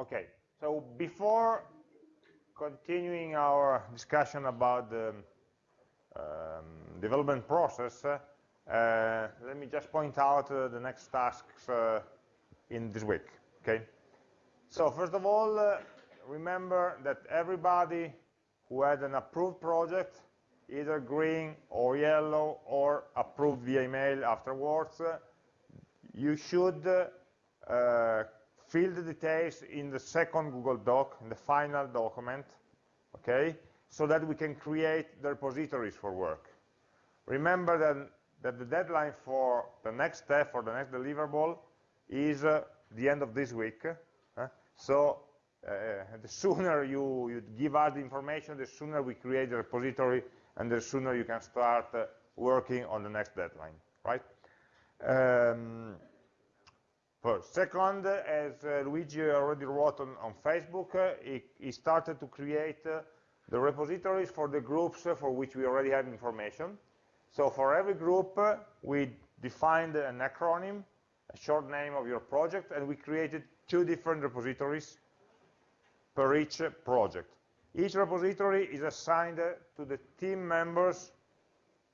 Okay, so before continuing our discussion about the um, development process, uh, let me just point out uh, the next tasks uh, in this week, okay? So first of all, uh, remember that everybody who had an approved project, either green or yellow or approved via email afterwards, uh, you should uh, fill the details in the second Google Doc, in the final document, okay, so that we can create the repositories for work. Remember that, that the deadline for the next step, for the next deliverable, is uh, the end of this week. So uh, the sooner you, you, give us the information, the sooner we create the repository, and the sooner you can start uh, working on the next deadline, right? Um, first. Second, as uh, Luigi already wrote on, on Facebook, uh, he, he, started to create uh, the repositories for the groups for which we already have information. So for every group, we defined an acronym, a short name of your project, and we created two different repositories per each project. Each repository is assigned to the team members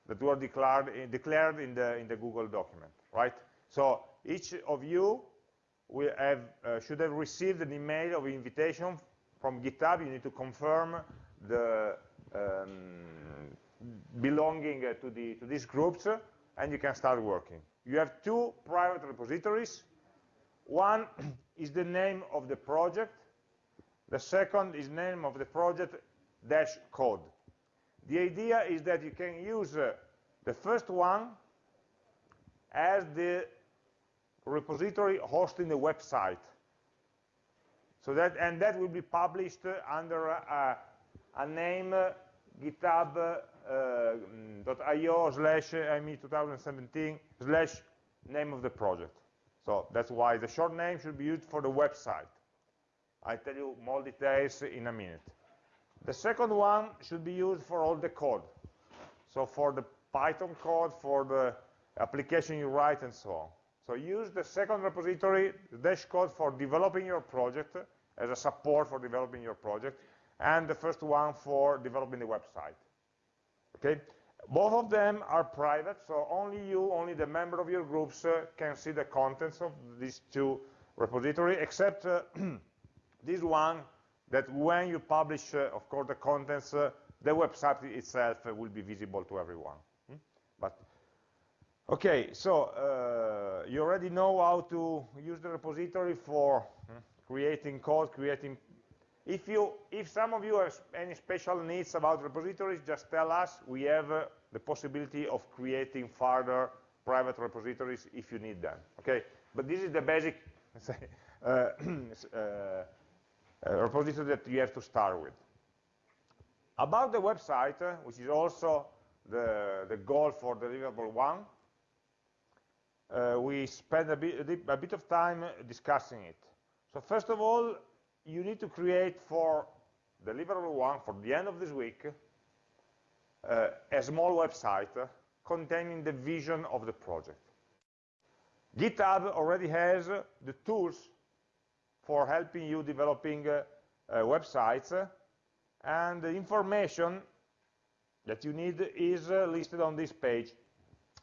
that were declared, declared in, the, in the Google document, right? So each of you will have, uh, should have received an email of invitation from GitHub. You need to confirm the um, belonging uh, to, the, to these groups, and you can start working. You have two private repositories. One is the name of the project. The second is name of the project dash code. The idea is that you can use uh, the first one as the repository hosting the website. So that and that will be published under a, a name uh, github.io uh, slash AmI 2017 slash name of the project. So that's why the short name should be used for the website. I'll tell you more details in a minute. The second one should be used for all the code. So for the Python code, for the application you write, and so on. So use the second repository, the dash code for developing your project as a support for developing your project, and the first one for developing the website. Okay? Both of them are private, so only you, only the member of your groups uh, can see the contents of these two repositories, except uh, this one that when you publish, uh, of course, the contents, uh, the website itself will be visible to everyone. Hmm? But Okay, so uh, you already know how to use the repository for hmm, creating code, creating. If you, if some of you have any special needs about repositories, just tell us. We have uh, the possibility of creating further private repositories if you need them. Okay, but this is the basic uh, uh, uh, repository that you have to start with. About the website, uh, which is also the, the goal for deliverable one, uh, we spend a bit, a bit of time discussing it. So first of all, you need to create for deliverable one, for the end of this week, uh, a small website containing the vision of the project. GitHub already has the tools for helping you developing uh, uh, websites, and the information that you need is uh, listed on this page.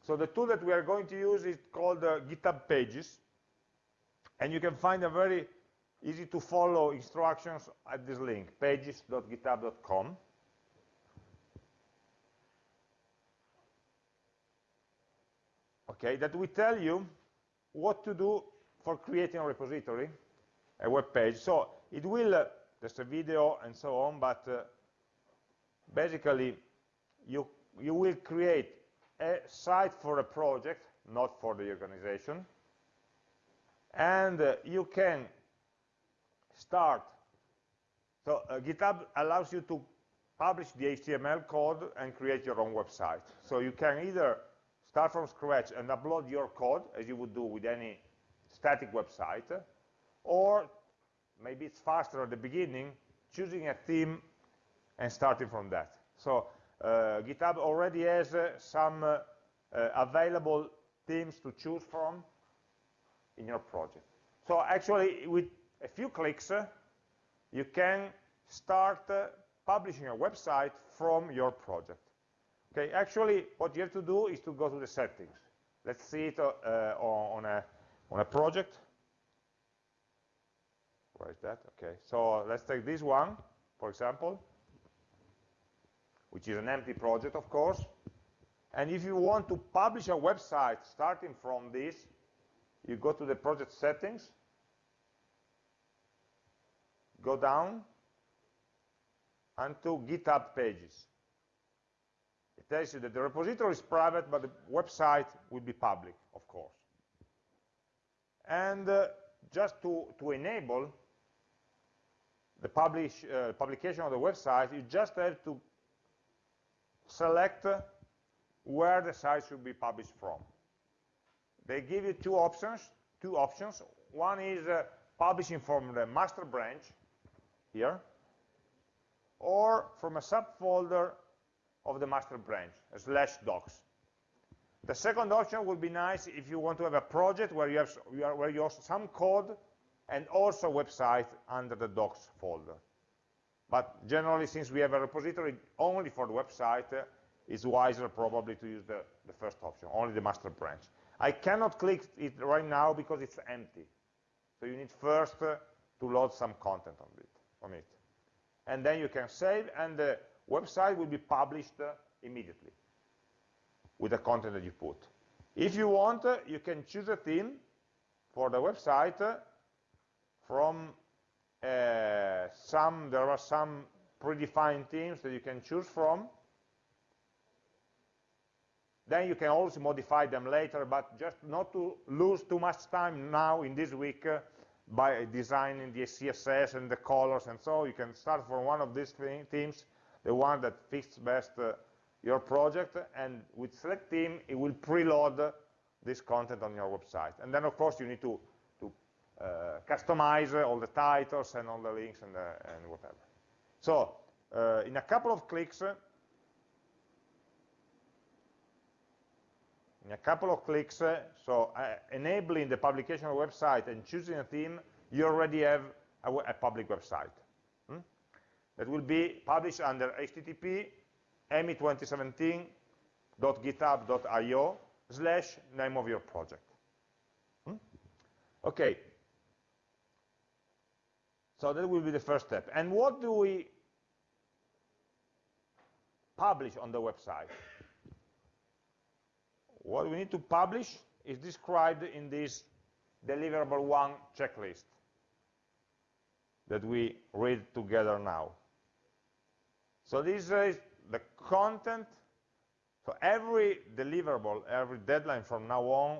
So the tool that we are going to use is called uh, GitHub Pages. And you can find a very easy to follow instructions at this link, pages.github.com. Okay, that will tell you what to do for creating a repository, a web page. So it will, uh, there's a video and so on, but uh, basically you, you will create a site for a project, not for the organization. And uh, you can start. So uh, GitHub allows you to publish the HTML code and create your own website. So you can either start from scratch and upload your code, as you would do with any static website, or maybe it's faster at the beginning, choosing a theme and starting from that. So GitHub already has uh, some uh, available themes to choose from in your project. So actually, with a few clicks, uh, you can start uh, publishing a website from your project. Okay, actually, what you have to do is to go to the settings. Let's see it uh, on, a, on a project. Where is that? Okay, so let's take this one, for example, which is an empty project, of course. And if you want to publish a website starting from this, you go to the project settings, go down, and to GitHub pages. It tells you that the repository is private, but the website will be public, of course. And uh, just to, to enable the publish, uh, publication of the website, you just have to select where the site should be published from. They give you two options, two options. One is uh, publishing from the master branch here, or from a subfolder of the master branch, slash docs. The second option would be nice if you want to have a project where you have where you have some code and also website under the docs folder. But generally, since we have a repository only for the website, uh, it's wiser probably to use the, the first option, only the master branch. I cannot click it right now because it's empty. So you need first uh, to load some content on it, on it. And then you can save, and the website will be published uh, immediately with the content that you put. If you want, uh, you can choose a theme for the website uh, from some, there are some predefined themes that you can choose from, then you can also modify them later, but just not to lose too much time now in this week uh, by designing the CSS and the colors and so you can start from one of these themes, the one that fits best uh, your project, and with select theme, it will preload this content on your website. And then, of course, you need to, customize all the titles and all the links and, the, and whatever. So, uh, in a couple of clicks, in a couple of clicks, uh, so uh, enabling the publication of website and choosing a theme, you already have a, a public website. Hmm? That will be published under HTTP me2017.github.io slash name of your project. Hmm? Okay. So that will be the first step. And what do we publish on the website? What we need to publish is described in this deliverable one checklist that we read together now. So this is the content. So every deliverable, every deadline from now on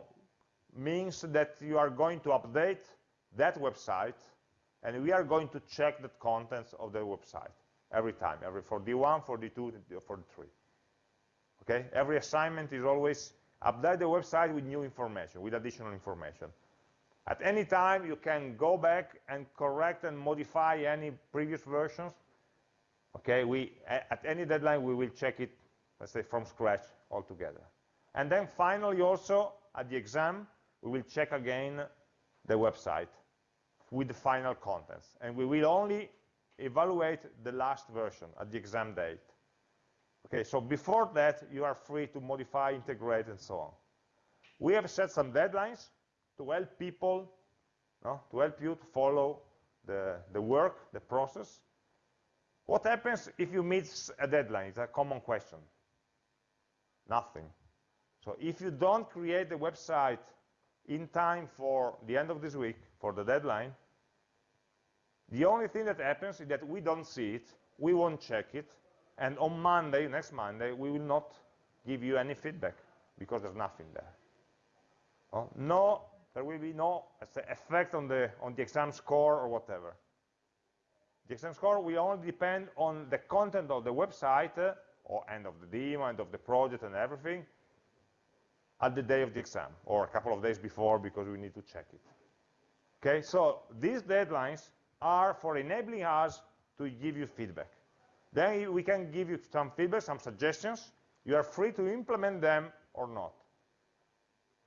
means that you are going to update that website and we are going to check the contents of the website every time, every for D1, for D2, for D3. Okay, every assignment is always update the website with new information, with additional information. At any time, you can go back and correct and modify any previous versions. Okay, we, at any deadline, we will check it, let's say, from scratch altogether. And then finally, also, at the exam, we will check again the website with the final contents. And we will only evaluate the last version at the exam date. Okay, so before that, you are free to modify, integrate, and so on. We have set some deadlines to help people, no, to help you to follow the, the work, the process. What happens if you miss a deadline? It's a common question. Nothing. So if you don't create the website in time for the end of this week, for the deadline, the only thing that happens is that we don't see it, we won't check it, and on Monday, next Monday, we will not give you any feedback because there's nothing there. Oh, no, there will be no effect on the, on the exam score or whatever. The exam score will only depend on the content of the website uh, or end of the demo, end of the project and everything at the day of the exam or a couple of days before because we need to check it. Okay, so these deadlines are for enabling us to give you feedback. Then we can give you some feedback, some suggestions. You are free to implement them or not.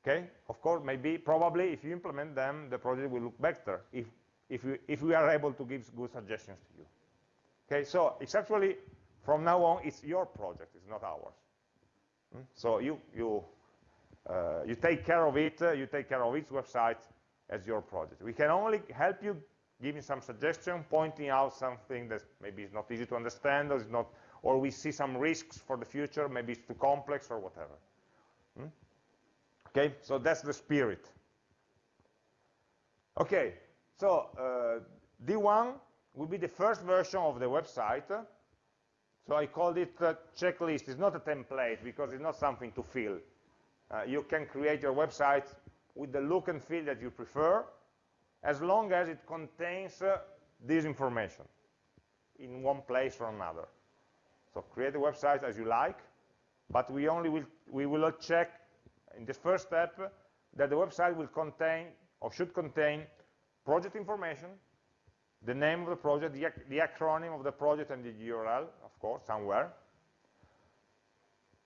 Okay? Of course, maybe, probably, if you implement them, the project will look better. If if we, if we are able to give good suggestions to you. Okay, so it's actually, from now on, it's your project, it's not ours. Hmm? So you, you, uh, you take care of it, uh, you take care of its website as your project. We can only help you giving some suggestion, pointing out something that maybe is not easy to understand, or, is not, or we see some risks for the future, maybe it's too complex or whatever. Hmm? Okay, so that's the spirit. Okay, so uh, D1 will be the first version of the website. So I called it a checklist. It's not a template because it's not something to fill. Uh, you can create your website with the look and feel that you prefer, as long as it contains uh, this information in one place or another. So create a website as you like, but we only will, we will check in this first step that the website will contain or should contain project information, the name of the project, the, the acronym of the project and the URL, of course, somewhere.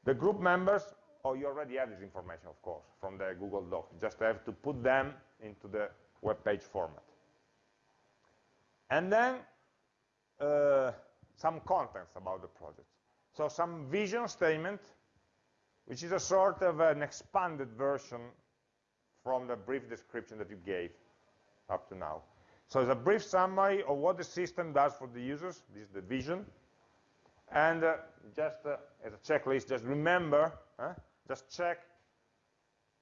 The group members, oh, you already have this information, of course, from the Google Doc. You just have to put them into the web page format. And then uh, some contents about the project. So some vision statement, which is a sort of an expanded version from the brief description that you gave up to now. So it's a brief summary of what the system does for the users. This is the vision. And uh, just uh, as a checklist, just remember, uh, just check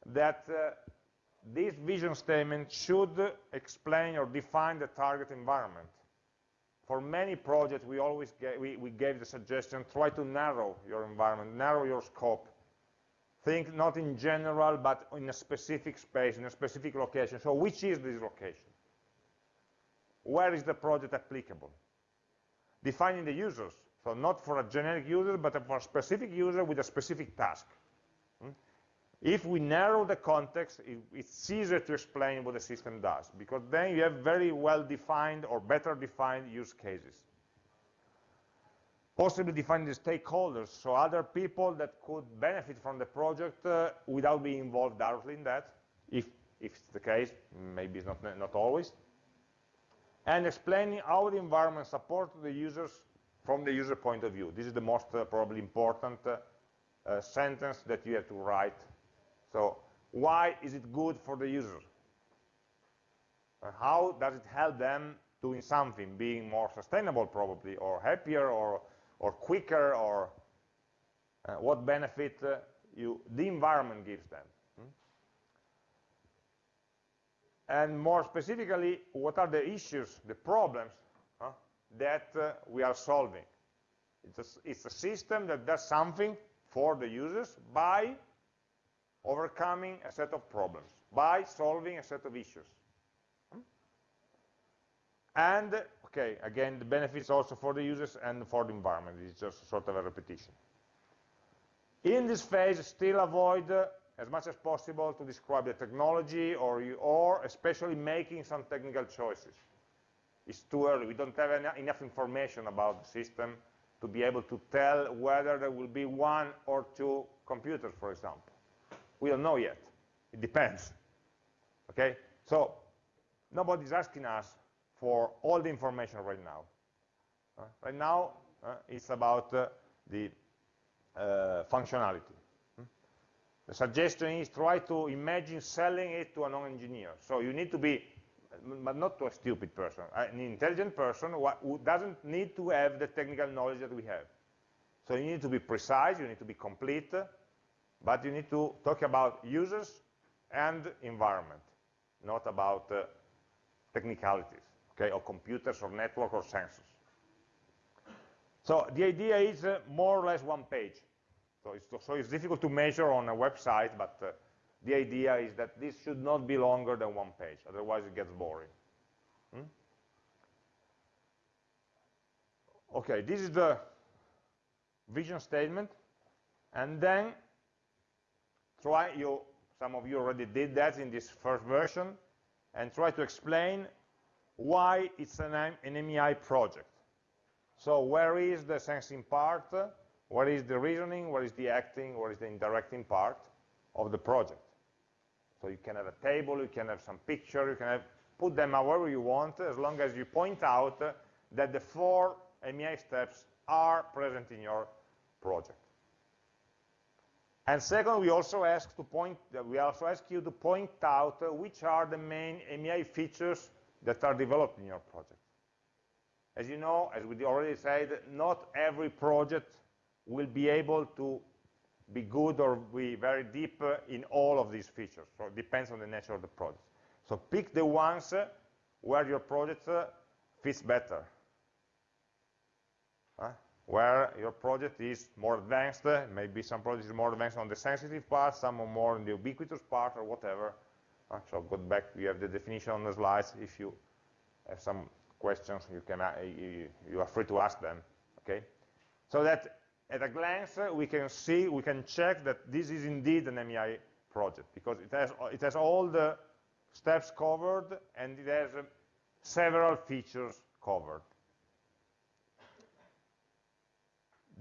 that uh, this vision statement should explain or define the target environment. For many projects, we always we, we gave the suggestion, try to narrow your environment, narrow your scope. Think not in general, but in a specific space, in a specific location. So which is this location? Where is the project applicable? Defining the users. So not for a generic user, but for a specific user with a specific task. If we narrow the context, it's easier to explain what the system does, because then you have very well-defined or better defined use cases. Possibly defining the stakeholders, so other people that could benefit from the project uh, without being involved directly in that, if, if it's the case, maybe it's not, not always. And explaining how the environment supports the users from the user point of view. This is the most uh, probably important uh, uh, sentence that you have to write so why is it good for the user? How does it help them doing something, being more sustainable probably, or happier, or, or quicker, or uh, what benefit uh, you, the environment gives them? Hmm? And more specifically, what are the issues, the problems huh, that uh, we are solving? It's a, it's a system that does something for the users by overcoming a set of problems by solving a set of issues. And, okay, again, the benefits also for the users and for the environment. It's just sort of a repetition. In this phase, still avoid uh, as much as possible to describe the technology or, you, or especially making some technical choices. It's too early. We don't have enough information about the system to be able to tell whether there will be one or two computers, for example. We don't know yet. It depends. Okay? So nobody's asking us for all the information right now. Uh, right now, uh, it's about uh, the uh, functionality. Hmm? The suggestion is try to imagine selling it to a non-engineer. So you need to be, but not to a stupid person, an intelligent person who doesn't need to have the technical knowledge that we have. So you need to be precise, you need to be complete, but you need to talk about users and environment, not about uh, technicalities, okay, or computers or network or sensors. So the idea is uh, more or less one page. So it's, so it's difficult to measure on a website, but uh, the idea is that this should not be longer than one page, otherwise it gets boring. Hmm? Okay, this is the vision statement, and then try you some of you already did that in this first version and try to explain why it's an, an AmI project. So where is the sensing part? Where is the reasoning? What is the acting? What is the interacting part of the project? So you can have a table you can have some picture you can have put them however you want, as long as you point out that the four AmI steps are present in your project. And second, we also ask to point, we also ask you to point out which are the main AmI features that are developed in your project. As you know, as we already said, not every project will be able to be good or be very deep in all of these features. So it depends on the nature of the project. So pick the ones where your project fits better where your project is more advanced, maybe some projects are more advanced on the sensitive part, some are more on the ubiquitous part or whatever. Uh, so go back, you have the definition on the slides. If you have some questions, you, can, uh, you, you are free to ask them, okay? So that at a glance, uh, we can see, we can check that this is indeed an AmI project because it has, it has all the steps covered and it has uh, several features covered.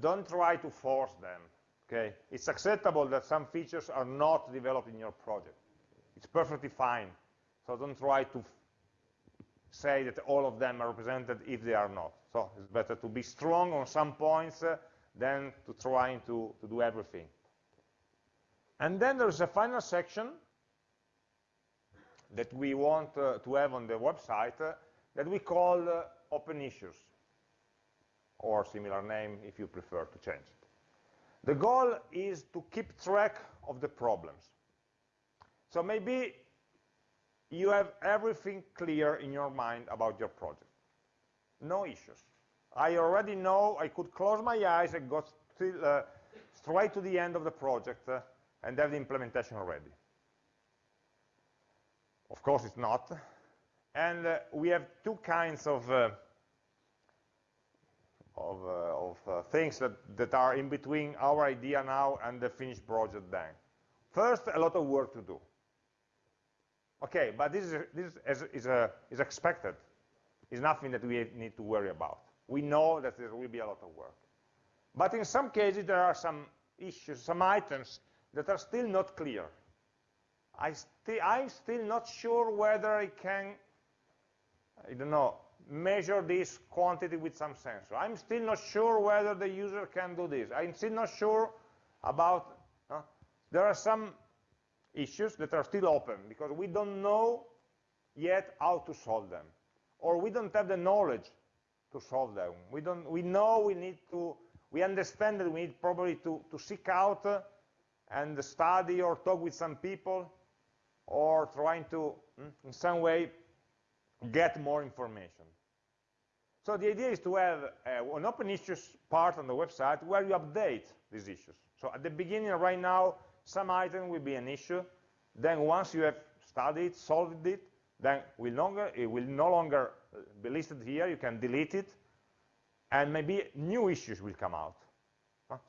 Don't try to force them, okay? It's acceptable that some features are not developed in your project. It's perfectly fine. So don't try to say that all of them are represented if they are not. So it's better to be strong on some points uh, than to trying to, to do everything. And then there's a final section that we want uh, to have on the website uh, that we call uh, open issues or similar name if you prefer to change it. The goal is to keep track of the problems. So maybe you have everything clear in your mind about your project. No issues. I already know I could close my eyes and go still, uh, straight to the end of the project uh, and have the implementation ready. Of course, it's not. And uh, we have two kinds of uh, of, uh, of uh, things that, that are in between our idea now and the finished project then. First, a lot of work to do. Okay, but this is, this is, is, a, is expected. It's nothing that we need to worry about. We know that there will be a lot of work. But in some cases, there are some issues, some items that are still not clear. I I'm still not sure whether I can, I don't know, measure this quantity with some sensor. I'm still not sure whether the user can do this. I'm still not sure about, uh, there are some issues that are still open because we don't know yet how to solve them. Or we don't have the knowledge to solve them. We, don't, we know we need to, we understand that we need probably to, to seek out uh, and study or talk with some people or trying to, mm, in some way, get more information. So the idea is to have uh, an open issues part on the website where you update these issues. So at the beginning, right now, some item will be an issue. Then once you have studied, solved it, then will longer, it will no longer uh, be listed here. You can delete it. And maybe new issues will come out.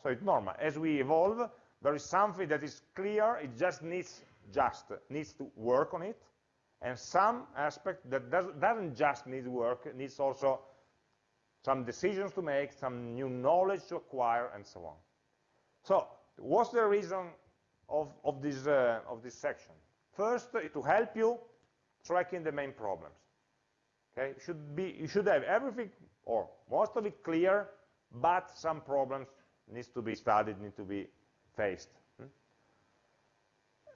So it's normal. As we evolve, there is something that is clear. It just needs just needs to work on it. And some aspect that does, doesn't just need work, needs also some decisions to make, some new knowledge to acquire, and so on. So what's the reason of, of, this, uh, of this section? First, uh, to help you tracking the main problems. Okay, should be, you should have everything, or most of it clear, but some problems needs to be studied, need to be faced.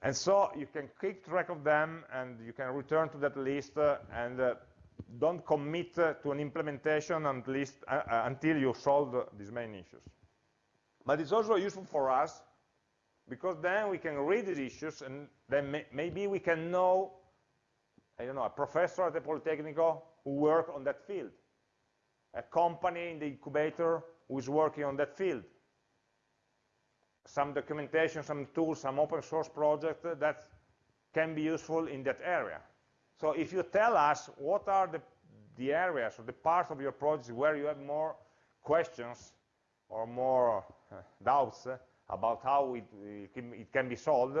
And so you can keep track of them, and you can return to that list, uh, and uh, don't commit to an implementation at least uh, uh, until you solve these main issues. But it's also useful for us because then we can read these issues and then may maybe we can know, I don't know, a professor at the Politecnico who work on that field, a company in the incubator who is working on that field, some documentation, some tools, some open source project that can be useful in that area. So if you tell us what are the, the areas or the parts of your project where you have more questions or more uh, doubts about how it, it, can, it, can, be solved,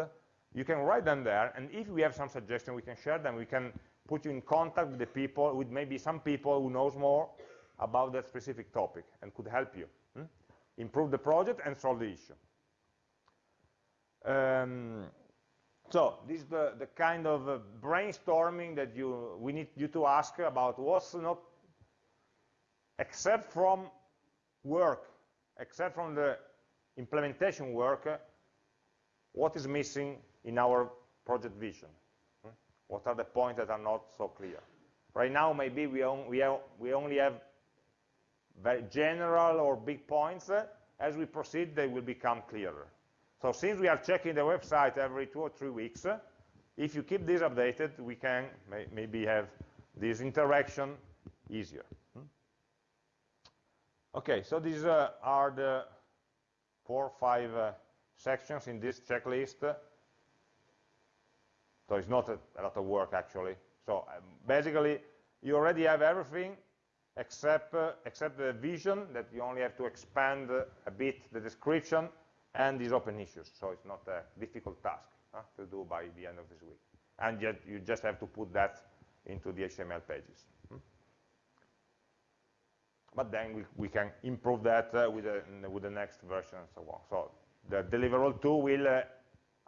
you can write them there, and if we have some suggestions, we can share them. We can put you in contact with the people, with maybe some people who knows more about that specific topic and could help you hmm? improve the project and solve the issue. Um, So this is the, the kind of uh, brainstorming that you we need you to ask about what's not, except from work, except from the implementation work, what is missing in our project vision? Hmm? What are the points that are not so clear? Right now, maybe we, on, we, have, we only have very general or big points. As we proceed, they will become clearer. So since we are checking the website every two or three weeks, if you keep this updated, we can may, maybe have this interaction easier. Hmm? Okay, so these uh, are the four or five uh, sections in this checklist. So it's not a, a lot of work, actually. So um, basically, you already have everything except, uh, except the vision that you only have to expand uh, a bit the description and these open issues. So it's not a difficult task to do by the end of this week. And yet you just have to put that into the HTML pages. Hmm? But then we, we can improve that uh, with, the, with the next version and so on. So the deliverable 2 will uh,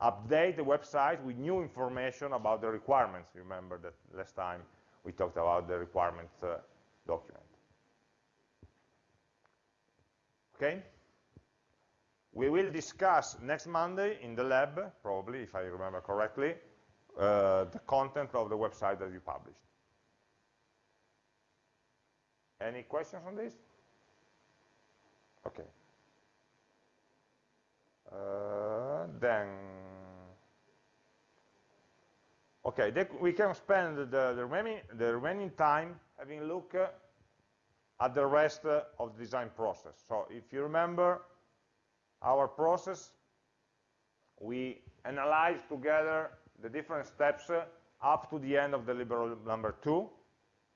update the website with new information about the requirements. Remember that last time we talked about the requirements uh, document. Okay? We will discuss next Monday in the lab, probably, if I remember correctly, uh, the content of the website that you published. Any questions on this? Okay. Uh, then, okay, we can spend the, the, remaining, the remaining time having a look uh, at the rest uh, of the design process. So if you remember our process, we analyze together the different steps uh, up to the end of deliverable number two,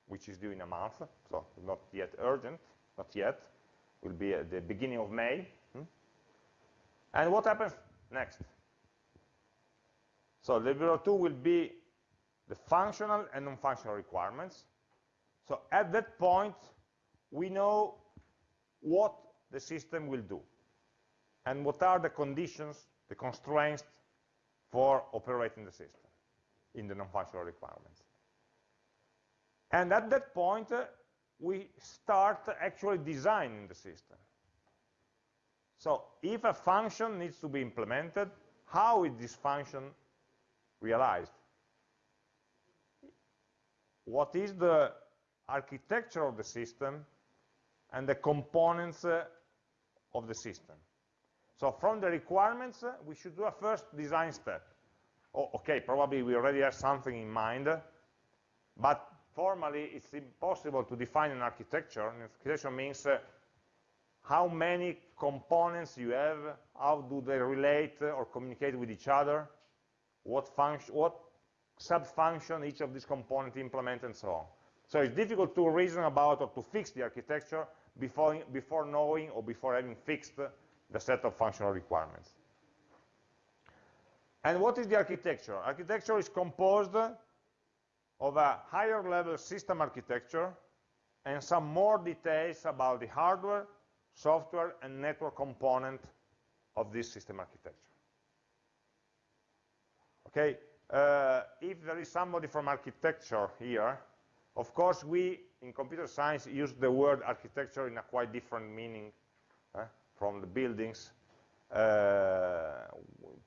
which is due in a month, so not yet urgent, not yet, will be at the beginning of May. Hmm? And what happens next? So deliverable 2 will be the functional and non-functional requirements. So at that point, we know what the system will do and what are the conditions, the constraints for operating the system in the non-functional requirements. And at that point, uh, we start actually designing the system. So if a function needs to be implemented, how is this function realized? What is the architecture of the system and the components uh, of the system? So from the requirements, uh, we should do a first design step. Oh, okay, probably we already have something in mind, but formally it's impossible to define an architecture. An architecture means uh, how many components you have, how do they relate or communicate with each other, what function, what sub-function each of these components implement, and so on. So it's difficult to reason about or to fix the architecture before, before knowing or before having fixed the set of functional requirements. And what is the architecture? Architecture is composed of a higher level system architecture and some more details about the hardware, software, and network component of this system architecture. Okay, uh, if there is somebody from architecture here, of course we in computer science use the word architecture in a quite different meaning from the buildings. Uh,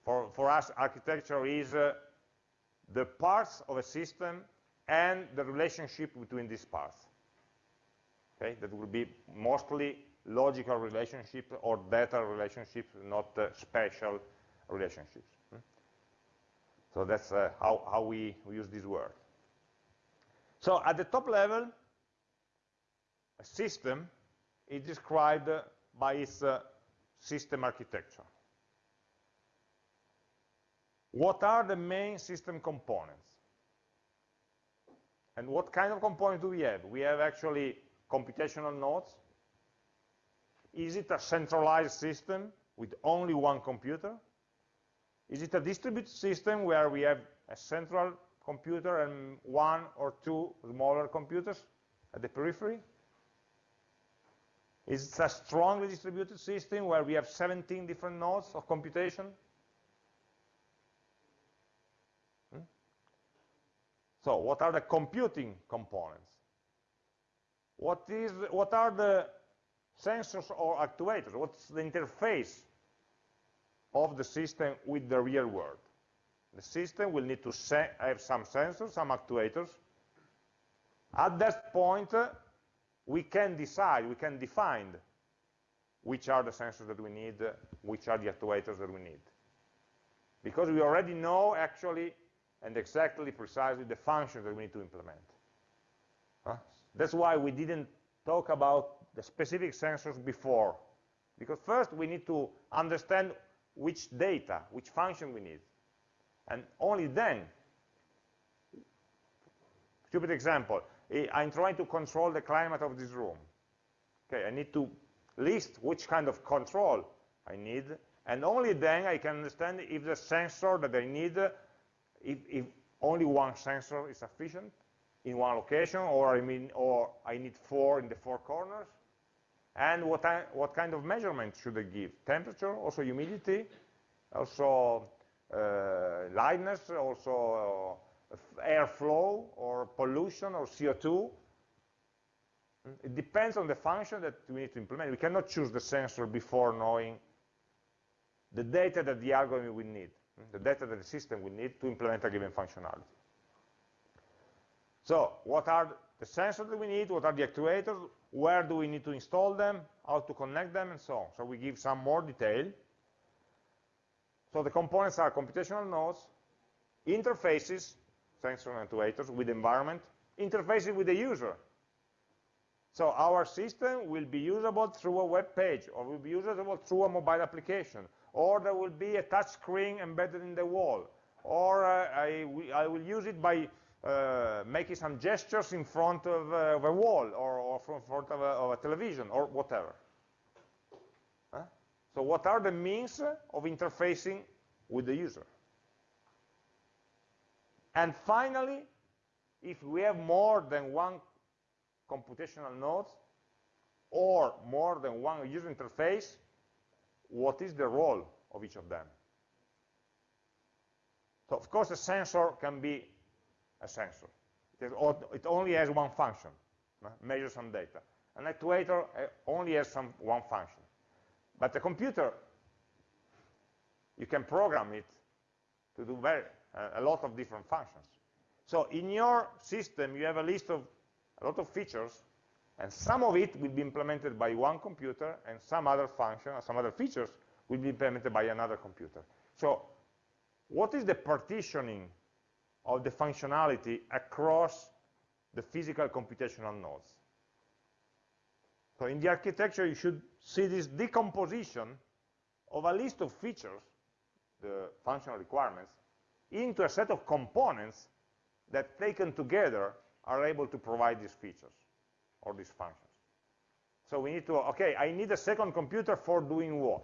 for, for us, architecture is uh, the parts of a system and the relationship between these parts. Okay, that will be mostly logical relationships or data relationships, not uh, spatial relationships. Hmm? So that's uh, how, how we, we use this word. So at the top level, a system is described by its uh, system architecture. What are the main system components? And what kind of components do we have? We have actually computational nodes. Is it a centralized system with only one computer? Is it a distributed system where we have a central computer and one or two smaller computers at the periphery? Is it a strongly distributed system where we have 17 different nodes of computation? Hmm? So what are the computing components? What, is, what are the sensors or actuators? What's the interface of the system with the real world? The system will need to have some sensors, some actuators. At that point, we can decide, we can define which are the sensors that we need, which are the actuators that we need. Because we already know actually and exactly precisely the functions that we need to implement. Huh? That's why we didn't talk about the specific sensors before. Because first we need to understand which data, which function we need. And only then, stupid example, I'm trying to control the climate of this room. Okay, I need to list which kind of control I need, and only then I can understand if the sensor that I need if, if only one sensor is sufficient in one location, or I mean, or I need four in the four corners, and what, I, what kind of measurement should I give? Temperature, also humidity, also uh, lightness, also airflow, or pollution, or CO2. It depends on the function that we need to implement. We cannot choose the sensor before knowing the data that the algorithm will need the data that the system will need to implement a given functionality. So what are the sensors that we need, what are the actuators, where do we need to install them, how to connect them, and so on. So we give some more detail. So the components are computational nodes, interfaces, sensors and actuators with the environment, interfaces with the user. So our system will be usable through a web page, or will be usable through a mobile application, or there will be a touch screen embedded in the wall, or uh, I, I, will use it by uh, making some gestures in front of, uh, of a wall, or, or in front of a, of a, television, or whatever. Huh? So what are the means of interfacing with the user? And finally, if we have more than one computational node, or more than one user interface, what is the role of each of them. So of course a sensor can be a sensor. It only has one function, measure some data. An actuator uh, only has some one function. But a computer, you can program it to do very, a lot of different functions. So in your system, you have a list of a lot of features and some of it will be implemented by one computer, and some other function, some other features will be implemented by another computer. So what is the partitioning of the functionality across the physical computational nodes? So in the architecture, you should see this decomposition of a list of features, the functional requirements, into a set of components that taken together are able to provide these features or these functions. So we need to, okay, I need a second computer for doing what?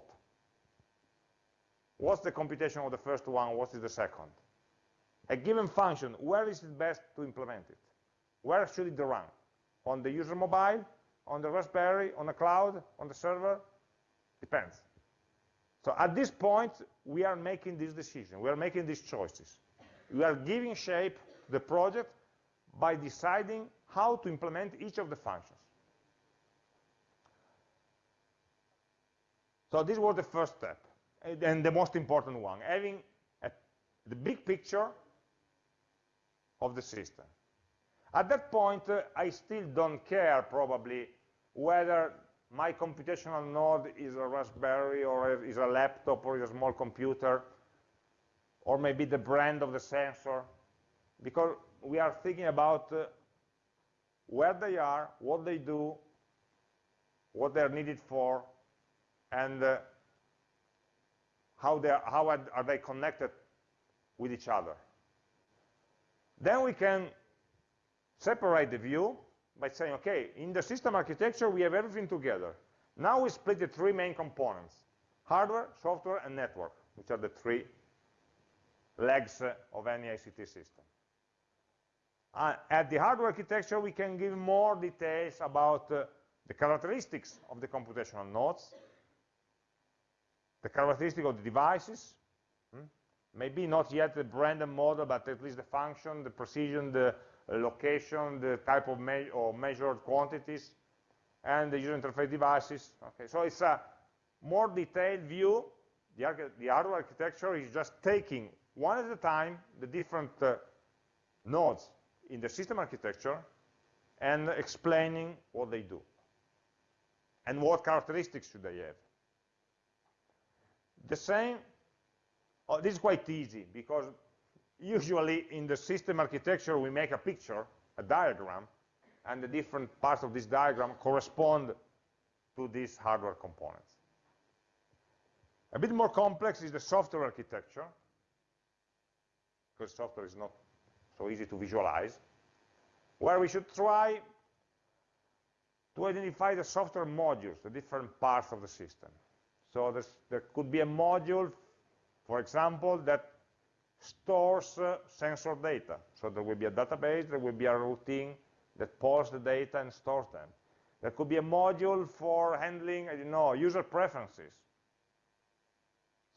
What's the computation of the first one? What is the second? A given function, where is it best to implement it? Where should it run? On the user mobile? On the Raspberry? On the cloud? On the server? Depends. So at this point, we are making this decision. We are making these choices. We are giving shape to the project by deciding how to implement each of the functions. So this was the first step, and the most important one, having a, the big picture of the system. At that point, uh, I still don't care, probably, whether my computational node is a Raspberry, or is a laptop, or is a small computer, or maybe the brand of the sensor, because we are thinking about uh, where they are, what they do, what they're needed for, and uh, how, they are, how are they connected with each other. Then we can separate the view by saying, okay, in the system architecture, we have everything together. Now we split the three main components, hardware, software, and network, which are the three legs of any ICT system. Uh, at the hardware architecture, we can give more details about uh, the characteristics of the computational nodes, the characteristic of the devices, hmm, maybe not yet the random model, but at least the function, the precision, the location, the type of me or measured quantities, and the user interface devices. Okay, so it's a more detailed view. The, the hardware architecture is just taking one at a time the different uh, nodes in the system architecture and explaining what they do and what characteristics should they have. The same, oh, this is quite easy because usually in the system architecture we make a picture, a diagram, and the different parts of this diagram correspond to these hardware components. A bit more complex is the software architecture, because software is not so easy to visualize, where we should try to identify the software modules, the different parts of the system. So there could be a module, for example, that stores uh, sensor data. So there will be a database, there will be a routine that pulls the data and stores them. There could be a module for handling, I don't know, user preferences.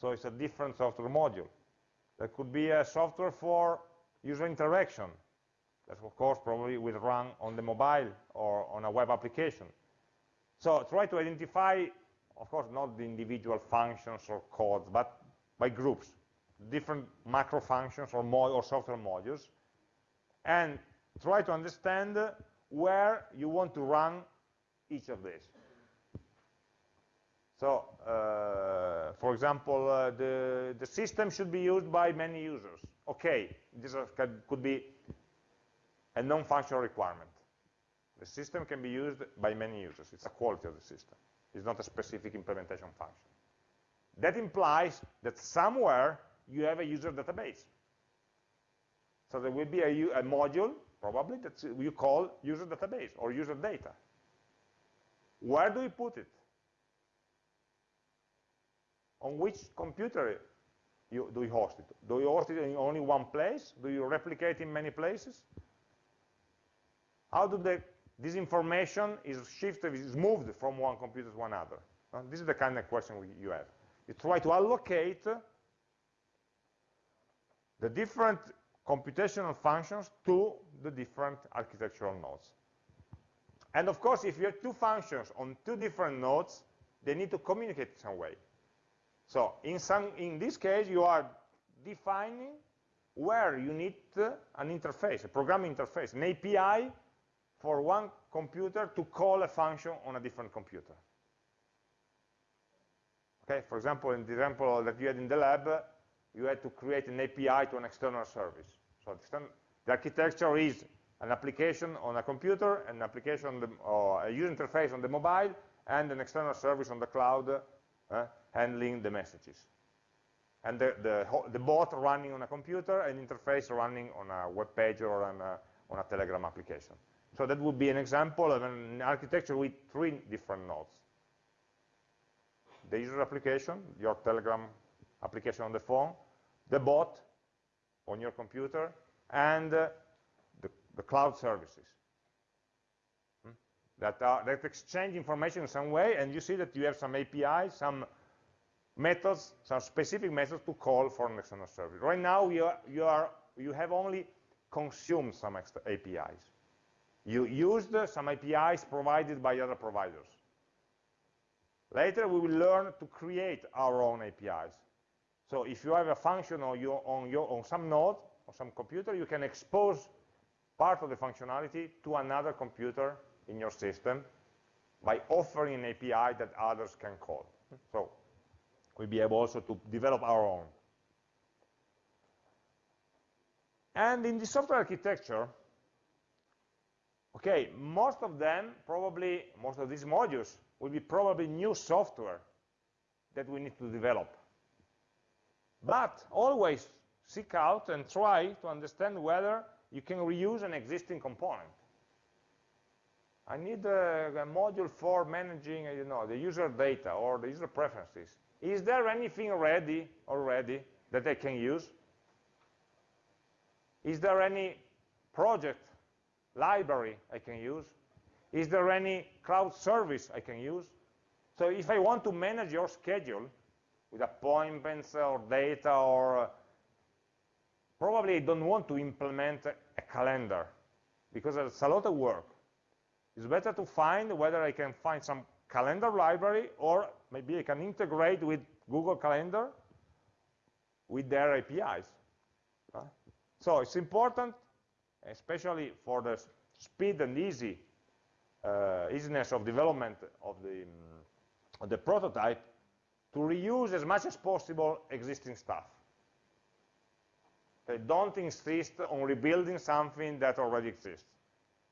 So it's a different software module. There could be a software for user interaction. That, of course, probably will run on the mobile or on a web application. So try to identify, of course, not the individual functions or codes, but by groups, different macro functions or, or software modules, and try to understand where you want to run each of these. So, uh, for example, uh, the, the system should be used by many users. Okay, this could be a non-functional requirement. The system can be used by many users. It's a quality of the system. It's not a specific implementation function. That implies that somewhere you have a user database. So there will be a, a module, probably, that you call user database or user data. Where do we put it? on which computer you, do you host it? Do you host it in only one place? Do you replicate in many places? How do the, this information is shifted, is moved from one computer to another? Uh, this is the kind of question we, you have. You try to allocate the different computational functions to the different architectural nodes. And of course, if you have two functions on two different nodes, they need to communicate some way. So in, some, in this case, you are defining where you need uh, an interface, a programming interface, an API for one computer to call a function on a different computer. Okay, for example, in the example that you had in the lab, you had to create an API to an external service. So the architecture is an application on a computer, an application on the, or a user interface on the mobile, and an external service on the cloud uh, handling the messages. And the, the, the, bot running on a computer and interface running on a web page or on a, on a Telegram application. So that would be an example of an architecture with three different nodes. The user application, your Telegram application on the phone, the bot on your computer, and uh, the, the, cloud services hmm? that, are, that exchange information in some way, and you see that you have some API, some methods, some specific methods to call for an external service. Right now, you, are, you, are, you have only consumed some APIs. You used some APIs provided by other providers. Later, we will learn to create our own APIs. So if you have a function on, your, on, your, on some node, or some computer, you can expose part of the functionality to another computer in your system by offering an API that others can call. So we'll be able also to develop our own. And in the software architecture, okay, most of them, probably, most of these modules will be probably new software that we need to develop. But always seek out and try to understand whether you can reuse an existing component. I need a, a module for managing, you know, the user data or the user preferences. Is there anything ready already that I can use? Is there any project, library I can use? Is there any cloud service I can use? So if I want to manage your schedule with appointments or data or probably I don't want to implement a calendar because it's a lot of work. It's better to find whether I can find some calendar library or maybe I can integrate with Google Calendar with their APIs. Uh, so it's important, especially for the speed and easy uh, easiness of development of the, um, of the prototype, to reuse as much as possible existing stuff. Okay, don't insist on rebuilding something that already exists.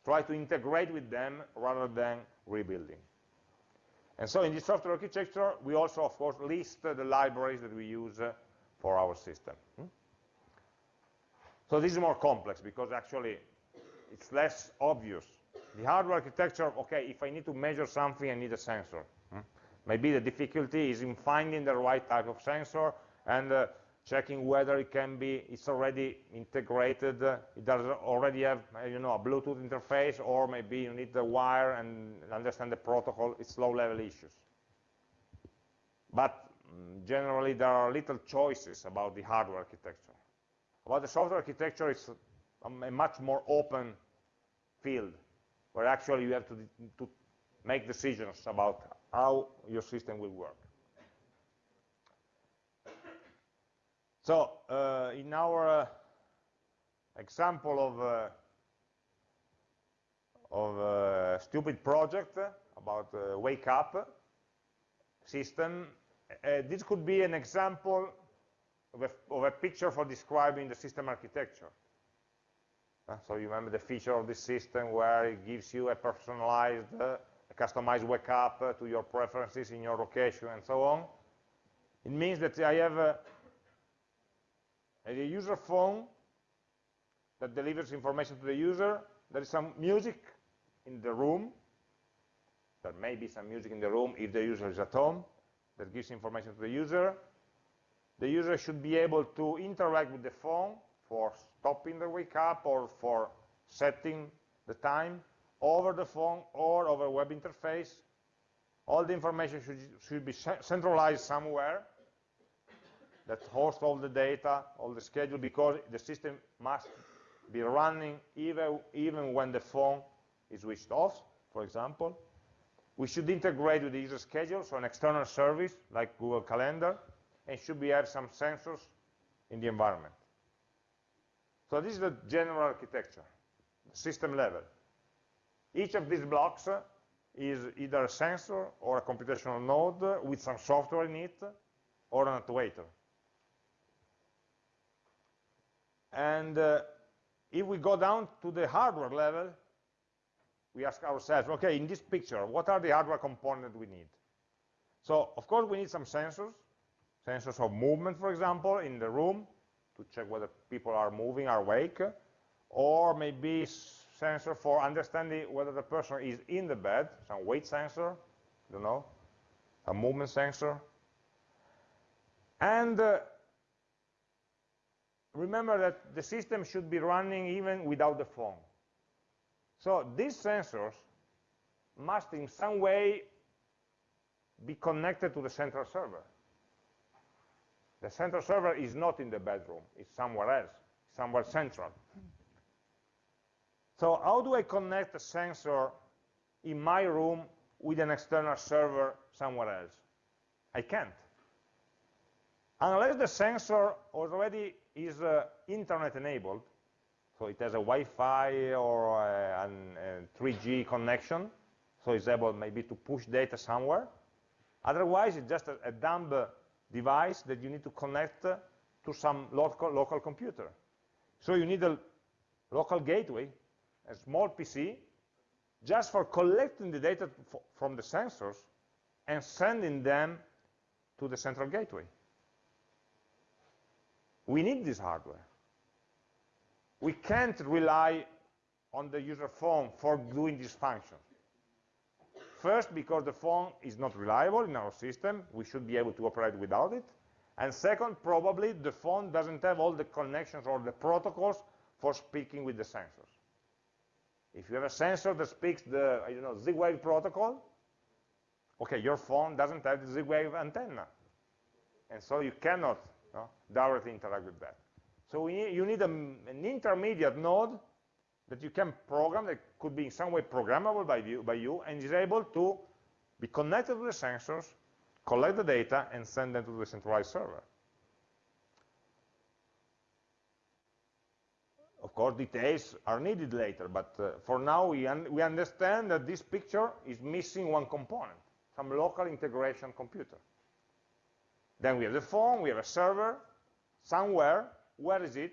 Try to integrate with them rather than rebuilding. And so in this software architecture, we also, of course, list the libraries that we use uh, for our system. Hmm? So this is more complex because actually it's less obvious. The hardware architecture, okay, if I need to measure something, I need a sensor. Maybe the difficulty is in finding the right type of sensor and uh, checking whether it can be, it's already integrated, uh, it does already have, uh, you know, a Bluetooth interface, or maybe you need the wire and understand the protocol, it's low-level issues. But um, generally, there are little choices about the hardware architecture. About the software architecture, it's a, a much more open field, where actually you have to, to make decisions about how your system will work. So uh, in our uh, example of uh, of a stupid project about wake up system, this could be an example of a, of a, picture for describing the system architecture. Uh, so you remember the feature of this system where it gives you a personalized, uh, a customized wake up uh, to your preferences in your location and so on. It means that I have a user phone that delivers information to the user. There is some music in the room. There may be some music in the room if the user is at home that gives information to the user. The user should be able to interact with the phone for stopping the wake up or for setting the time over the phone or over a web interface. All the information should, should be centralized somewhere that hosts all the data, all the schedule, because the system must be running even, even when the phone is switched off, for example. We should integrate with the user schedule, so an external service like Google Calendar, and should we have some sensors in the environment. So this is the general architecture, system level. Each of these blocks is either a sensor or a computational node with some software in it, or an actuator. And uh, if we go down to the hardware level, we ask ourselves, okay, in this picture, what are the hardware components we need? So, of course, we need some sensors, sensors of movement, for example, in the room, to check whether people are moving, are awake, or maybe sensor for understanding whether the person is in the bed, some weight sensor, you know, a movement sensor. And uh, remember that the system should be running even without the phone. So these sensors must in some way be connected to the central server. The central server is not in the bedroom, it's somewhere else, somewhere central. So how do I connect a sensor in my room with an external server somewhere else? I can't. Unless the sensor already is uh, internet enabled, so it has a Wi-Fi or a, a 3G connection, so it's able maybe to push data somewhere. Otherwise, it's just a, a dumb device that you need to connect to some local, local computer. So you need a local gateway, a small PC, just for collecting the data from the sensors and sending them to the central gateway. We need this hardware. We can't rely on the user phone for doing this function. First, because the phone is not reliable in our system, we should be able to operate without it. And second, probably the phone doesn't have all the connections or the protocols for speaking with the sensors. If you have a sensor that speaks the don't know, Z-Wave protocol, okay, your phone doesn't have the Z-Wave antenna. And so you cannot no, directly interact with that. So need, you need a, an intermediate node that you can program that could be in some way programmable by you, by you and is able to be connected to the sensors, collect the data, and send them to the centralized server. Of course, details are needed later, but uh, for now we, un we understand that this picture is missing one component, some local integration computer. Then we have the phone, we have a server, somewhere, where is it?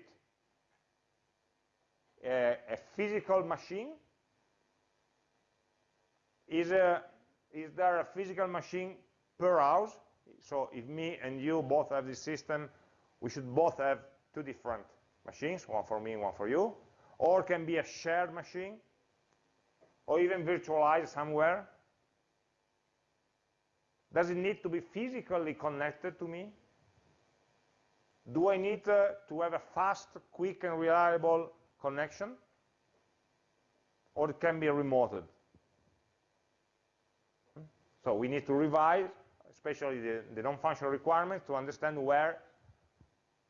A, a physical machine? Is, a, is there a physical machine per house? So if me and you both have this system, we should both have two different machines, one for me, one for you, or can be a shared machine, or even virtualized somewhere. Does it need to be physically connected to me? Do I need uh, to have a fast, quick, and reliable connection? Or it can be remoted? Hmm? So we need to revise, especially the, the non-functional requirements, to understand where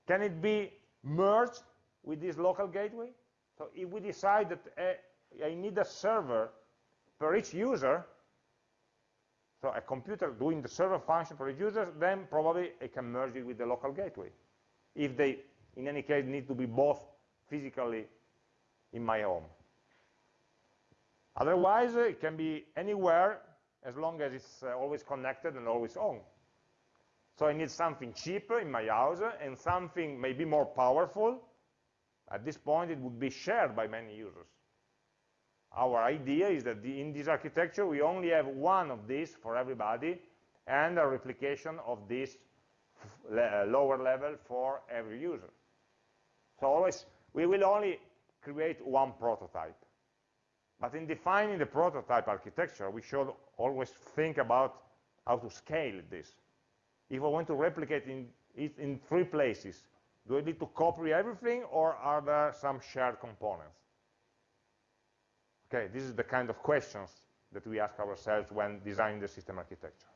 can it be merged with this local gateway. So if we decide that uh, I need a server per each user, so a computer doing the server function for each user, then probably I can merge it with the local gateway. If they, in any case, need to be both physically in my home. Otherwise, it can be anywhere as long as it's uh, always connected and always on. So I need something cheaper in my house and something maybe more powerful. At this point, it would be shared by many users. Our idea is that the, in this architecture, we only have one of these for everybody and a replication of this le lower level for every user. So always, we will only create one prototype. But in defining the prototype architecture, we should always think about how to scale this if I want to replicate in, it in three places, do I need to copy everything or are there some shared components? Okay, this is the kind of questions that we ask ourselves when designing the system architecture.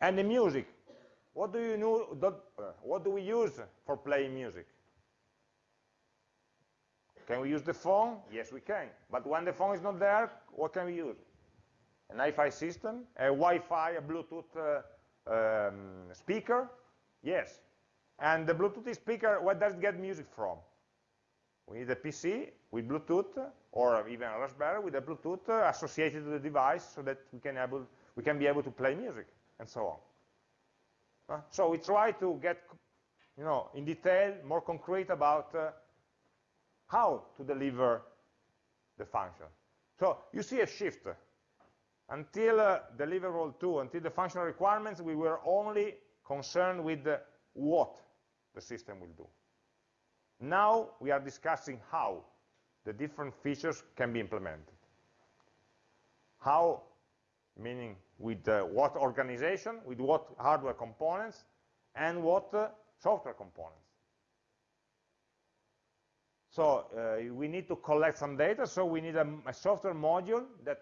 And the music. What do you know, uh, what do we use for playing music? Can we use the phone? Yes, we can. But when the phone is not there, what can we use? An Wi-Fi system, a Wi-Fi, a Bluetooth uh, um, speaker? Yes. And the Bluetooth speaker, where does it get music from? We need a PC with Bluetooth, or even a Raspberry with a Bluetooth associated to the device so that we can, able, we can be able to play music, and so on. Uh, so we try to get you know, in detail, more concrete about uh, how to deliver the function. So you see a shift until uh, deliverable 2, until the functional requirements, we were only concerned with the what the system will do. Now we are discussing how the different features can be implemented. How, meaning with uh, what organization, with what hardware components, and what uh, software components. So uh, we need to collect some data, so we need a, a software module that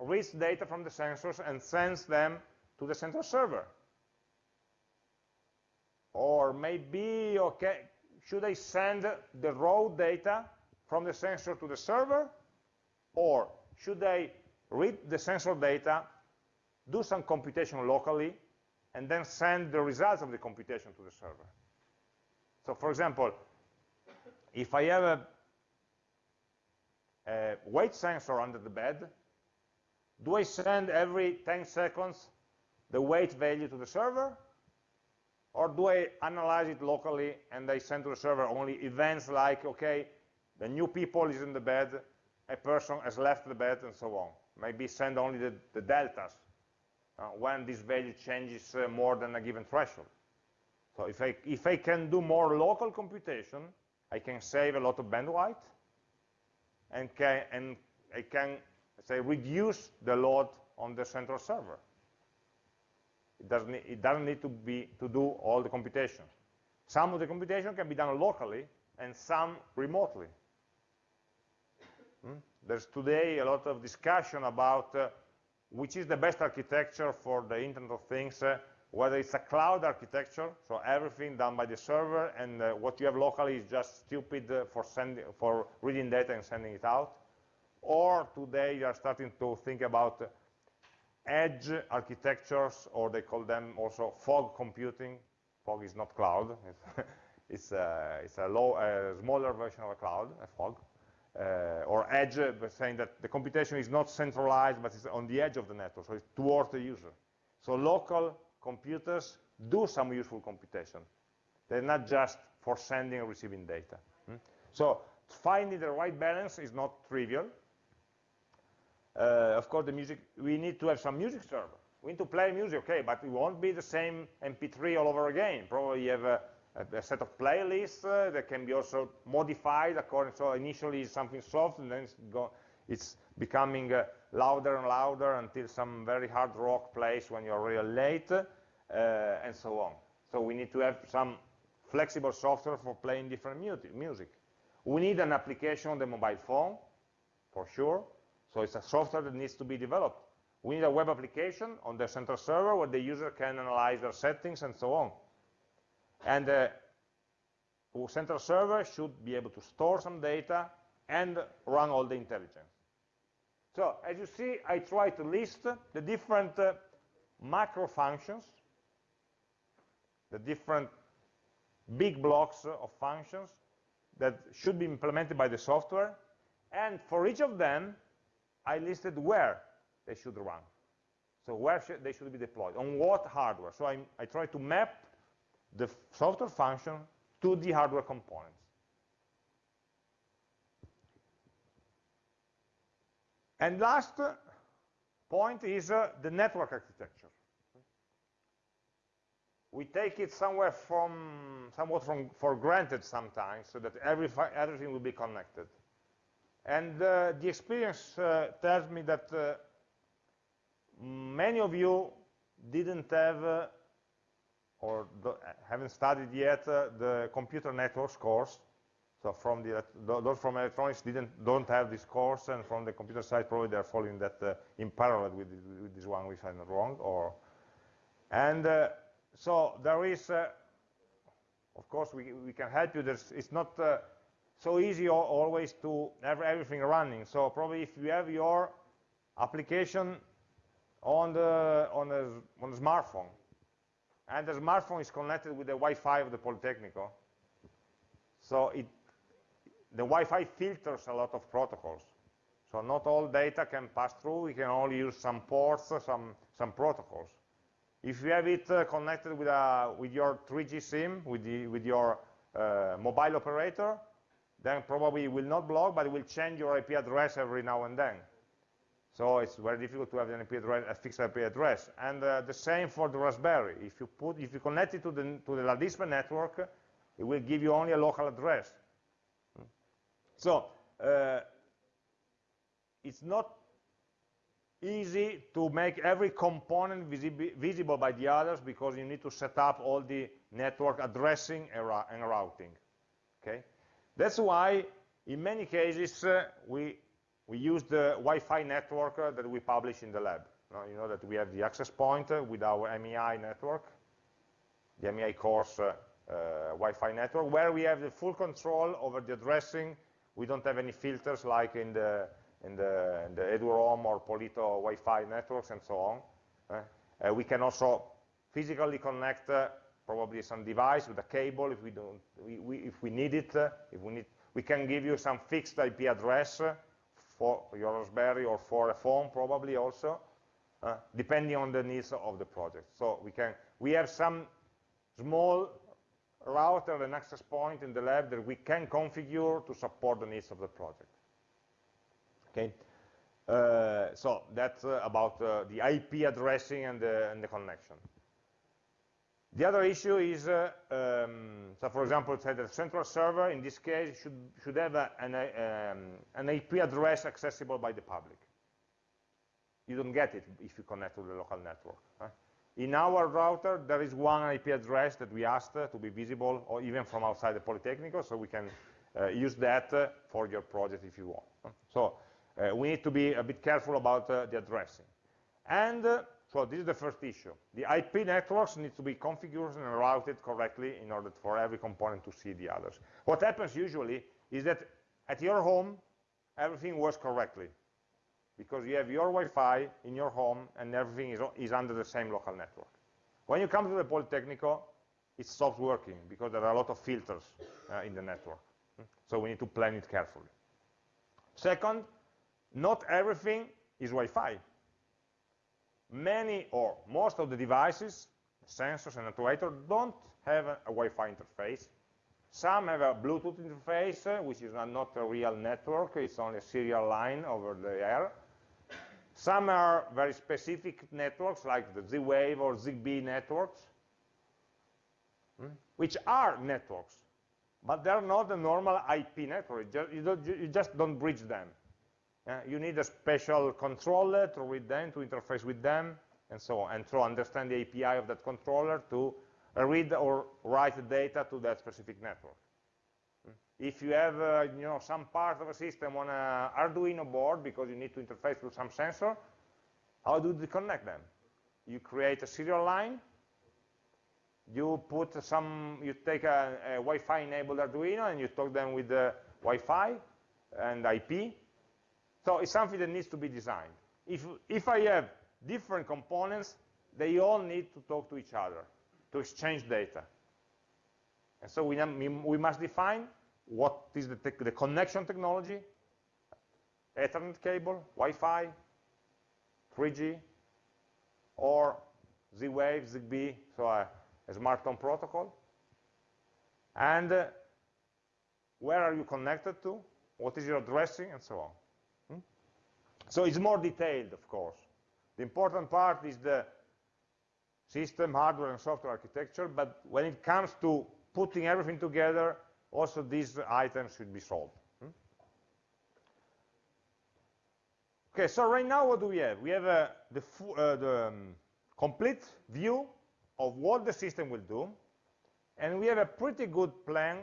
reads data from the sensors and sends them to the central server. Or maybe, okay, should I send the raw data from the sensor to the server? Or should I read the sensor data, do some computation locally, and then send the results of the computation to the server? So for example, if I have a, a weight sensor under the bed, do I send every 10 seconds the weight value to the server? Or do I analyze it locally and I send to the server only events like, okay, the new people is in the bed, a person has left the bed, and so on. Maybe send only the, the deltas uh, when this value changes uh, more than a given threshold. So if I, if I can do more local computation, I can save a lot of bandwidth, and, can, and I can say, reduce the load on the central server. It doesn't, it doesn't need to, be, to do all the computation. Some of the computation can be done locally and some remotely. Hmm? There's today a lot of discussion about uh, which is the best architecture for the Internet of Things uh, whether it's a cloud architecture, so everything done by the server, and uh, what you have locally is just stupid uh, for, sending, for reading data and sending it out, or today you are starting to think about edge architectures, or they call them also fog computing. Fog is not cloud. It's, a, it's a, low, a smaller version of a cloud, a fog. Uh, or edge, uh, saying that the computation is not centralized, but it's on the edge of the network, so it's towards the user. So local computers do some useful computation. They're not just for sending and receiving data. Hmm? So finding the right balance is not trivial. Uh, of course, the music, we need to have some music server. We need to play music, okay, but it won't be the same MP3 all over again. Probably you have a, a, a set of playlists uh, that can be also modified according, so initially it's something soft and then it's, go, it's becoming uh, louder and louder until some very hard rock plays when you're really late, uh, and so on. So we need to have some flexible software for playing different music. We need an application on the mobile phone, for sure. So it's a software that needs to be developed. We need a web application on the central server where the user can analyze their settings and so on. And the uh, central server should be able to store some data and run all the intelligence. So as you see, I try to list the different uh, macro functions, the different big blocks of functions that should be implemented by the software. And for each of them, I listed where they should run. So where sh they should be deployed, on what hardware. So I, I try to map the software function to the hardware components. And last point is uh, the network architecture. We take it somewhere from, somewhat from, for granted sometimes, so that every, everything will be connected. And uh, the experience uh, tells me that uh, many of you didn't have uh, or haven't studied yet uh, the computer networks course. So from the those from electronics didn't don't have this course, and from the computer side probably they're following that uh, in parallel with, with, this one, if I'm wrong. Or and so there is, of course, we we can help you. There's, it's not so easy always to have everything running. So probably if you have your application on the on a on a smartphone, and the smartphone is connected with the Wi-Fi of the Politecnico. So it, the Wi-Fi filters a lot of protocols. So not all data can pass through. We can only use some ports, some, some protocols. If you have it uh, connected with, a, with your 3G SIM, with, the, with your uh, mobile operator, then probably it will not block, but it will change your IP address every now and then. So it's very difficult to have an IP address, a fixed IP address. And uh, the same for the Raspberry. If you put, if you connect it to the to the LADISPE network, it will give you only a local address. So uh, it's not easy to make every component visible by the others because you need to set up all the network addressing and routing. Okay, that's why in many cases uh, we we use the Wi-Fi network uh, that we publish in the lab. you know that we have the access point uh, with our AmI network, the AmI course uh, uh, Wi-Fi network, where we have the full control over the addressing. We don't have any filters like in the in the, in the eduroam or Polito Wi-Fi networks and so on. Uh, we can also physically connect probably some device with a cable if we don't, we, we, if we need it. if we need, we can give you some fixed IP address for your Raspberry or for a phone probably also, uh, depending on the needs of the project. So we can we have some small router and access point in the lab that we can configure to support the needs of the project. Okay, uh, so that's uh, about uh, the IP addressing and the, and the connection. The other issue is, uh, um, so for example, say the central server, in this case, should, should have a, an, um, an IP address accessible by the public. You don't get it if you connect to the local network. In our router, there is one IP address that we asked uh, to be visible, or even from outside the Polytechnical, so we can uh, use that uh, for your project if you want. So uh, we need to be a bit careful about uh, the addressing. And So this is the first issue. The IP networks need to be configured and routed correctly in order for every component to see the others. What happens usually is that at your home, everything works correctly because you have your Wi-Fi in your home and everything is, is under the same local network. When you come to the Politecnico, it stops working because there are a lot of filters uh, in the network. So we need to plan it carefully. Second, not everything is Wi-Fi. Many or most of the devices, sensors and actuators, don't have a, Wi-Fi interface. Some have a Bluetooth interface, uh, which is not a real network, it's only a serial line over the air. Some are very specific networks, like the Z-Wave or ZigBee networks, hmm, which are networks, but they're not a normal IP network. You just don't bridge them. Uh, you need a special controller to read them, to interface with them, and so on, and to understand the API of that controller to read or write data to that specific network. Hmm. If you have uh, you know, some part of a system on an Arduino board because you need to interface with some sensor, how do you connect them? You create a serial line, you put some, you take a, a Wi-Fi enabled Arduino and you talk them with the Wi-Fi and IP, so it's something that needs to be designed. If, if I have different components, they all need to talk to each other, to exchange data. And so we, we must define what is the, the connection technology, Ethernet cable, Wi-Fi, 3G, or Z-Wave, ZigBee, so a, a smart home protocol. And uh, where are you connected to? What is your addressing, and so on. So it's more detailed, of course. The important part is the system, hardware, and software architecture, but when it comes to putting everything together, also these items should be solved. Hmm? Okay, so right now what do we have? We have uh, the, uh, the um, complete view of what the system will do, and we have a pretty good plan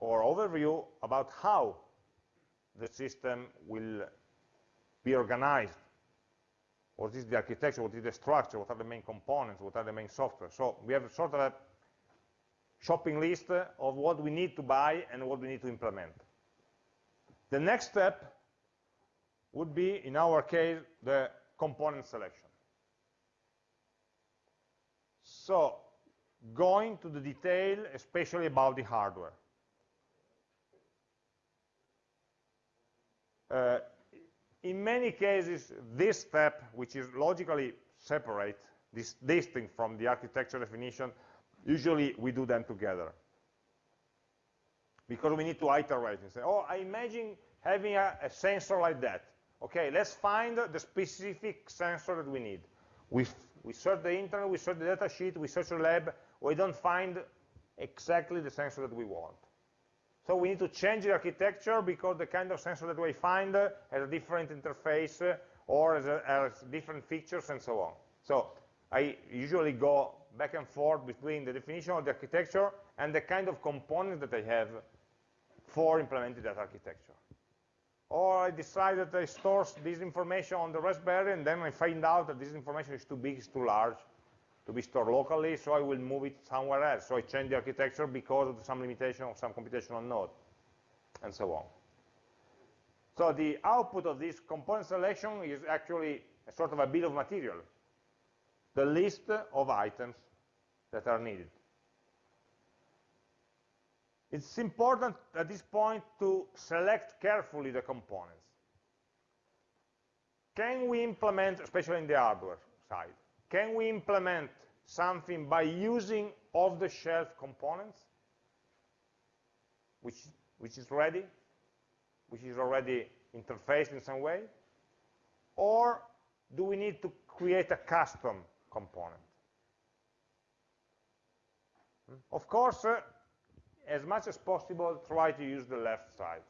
or overview about how the system will be organized. What is the architecture, what is the structure, what are the main components, what are the main software. So we have sort of a shopping list of what we need to buy and what we need to implement. The next step would be, in our case, the component selection. So going to the detail, especially about the hardware. Uh, in many cases, this step, which is logically separate, this distinct from the architecture definition, usually we do them together. Because we need to iterate and say, oh, I imagine having a, a sensor like that. Okay, let's find the specific sensor that we need. We, we search the internet, we search the data sheet, we search the lab, we don't find exactly the sensor that we want. So we need to change the architecture because the kind of sensor that we find has a different interface or has, a, has different features and so on. So I usually go back and forth between the definition of the architecture and the kind of components that I have for implementing that architecture. Or I decide that I store this information on the Raspberry and then I find out that this information is too big, it's too large, to be stored locally, so I will move it somewhere else. So I change the architecture because of some limitation of some computational node, and so on. So the output of this component selection is actually a sort of a bill of material, the list of items that are needed. It's important at this point to select carefully the components. Can we implement, especially in the hardware side, can we implement something by using off-the-shelf components, which, which is ready, which is already interfaced in some way? Or do we need to create a custom component? Hmm? Of course, uh, as much as possible, try to use the left side.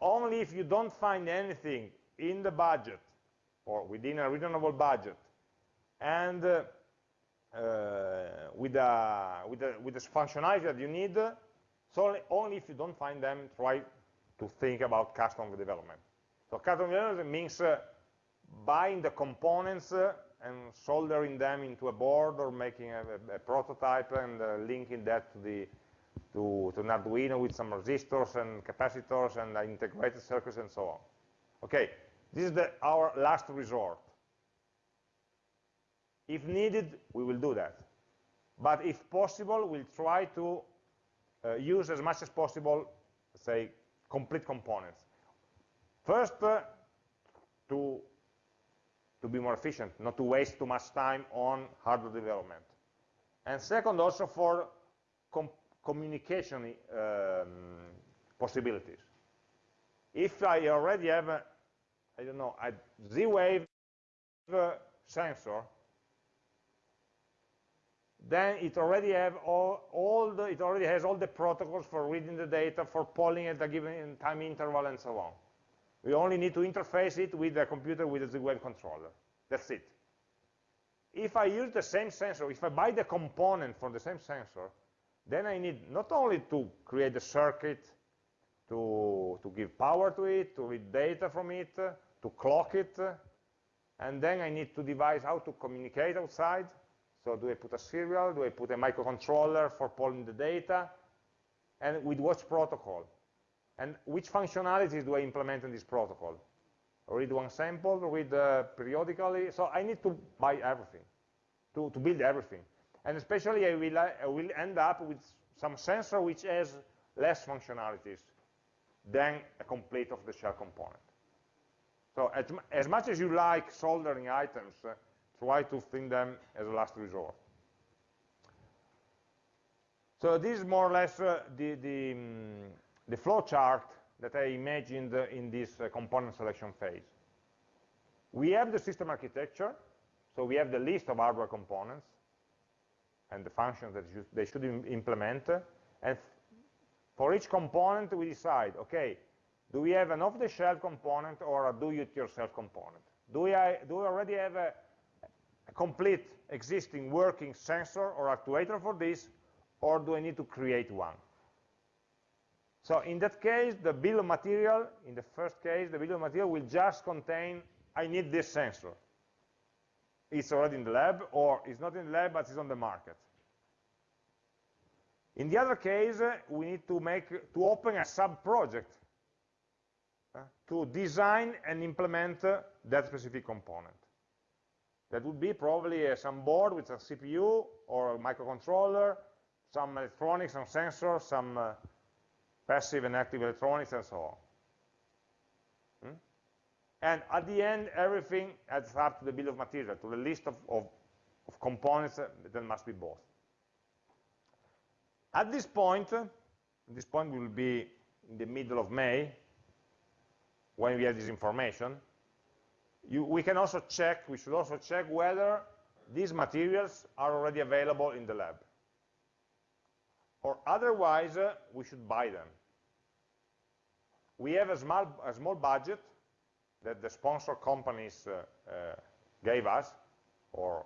Only if you don't find anything in the budget or within a reasonable budget, and uh, uh, with, a, with, the, with the functionality that you need, so only, if you don't find them, try to think about custom development. So custom development means uh, buying the components uh, and soldering them into a board or making a, a, a prototype and uh, linking that to the to, to an Arduino with some resistors and capacitors and integrated circuits and so on. Okay, this is the, our last resort. If needed, we will do that. But if possible, we'll try to uh, use as much as possible, say, complete components. First, uh, to, to be more efficient, not to waste too much time on hardware development. And second, also for com communication um, possibilities. If I already have, a, I don't know, a Z-Wave uh, sensor, then it already have all, all the, it already has all the protocols for reading the data, for polling at a given time interval, and so on. We only need to interface it with the computer with a Z-Wave controller. That's it. If I use the same sensor, if I buy the component for the same sensor, then I need not only to create the circuit to, to give power to it, to read data from it, to clock it, and then I need to devise how to communicate outside, so do I put a serial? Do I put a microcontroller for pulling the data? And with what protocol? And which functionalities do I implement in this protocol? Read one sample, read uh, periodically. So I need to buy everything, to, to build everything. And especially I will, I will end up with some sensor which has less functionalities than a complete off-the-shelf component. So as, as, much as you like soldering items, uh, try to think them as a last resort. So this is more or less uh, the, the, um, the flow chart that I imagined uh, in this uh, component selection phase. We have the system architecture, so we have the list of hardware components and the functions that they should implement, and for each component we decide, okay, do we have an off-the-shelf component or a do-it-yourself component? Do we, do we already have a, a complete existing working sensor or actuator for this, or do I need to create one? So in that case, the bill of material, in the first case, the bill of material will just contain, I need this sensor. It's already in the lab, or it's not in the lab, but it's on the market. In the other case, we need to make to open a sub-project to design and implement that specific component. That would be probably uh, some board with a CPU or a microcontroller, some electronics, some sensors, some uh, passive and active electronics, and so on. Hmm? And at the end, everything adds up to the bill of material, to the list of, of, of components that must be bought. At this point, this point will be in the middle of May, when we have this information, you, we can also check, we should also check whether these materials are already available in the lab. Or otherwise, uh, we should buy them. We have a small, a small budget that the sponsor companies uh, uh, gave us, or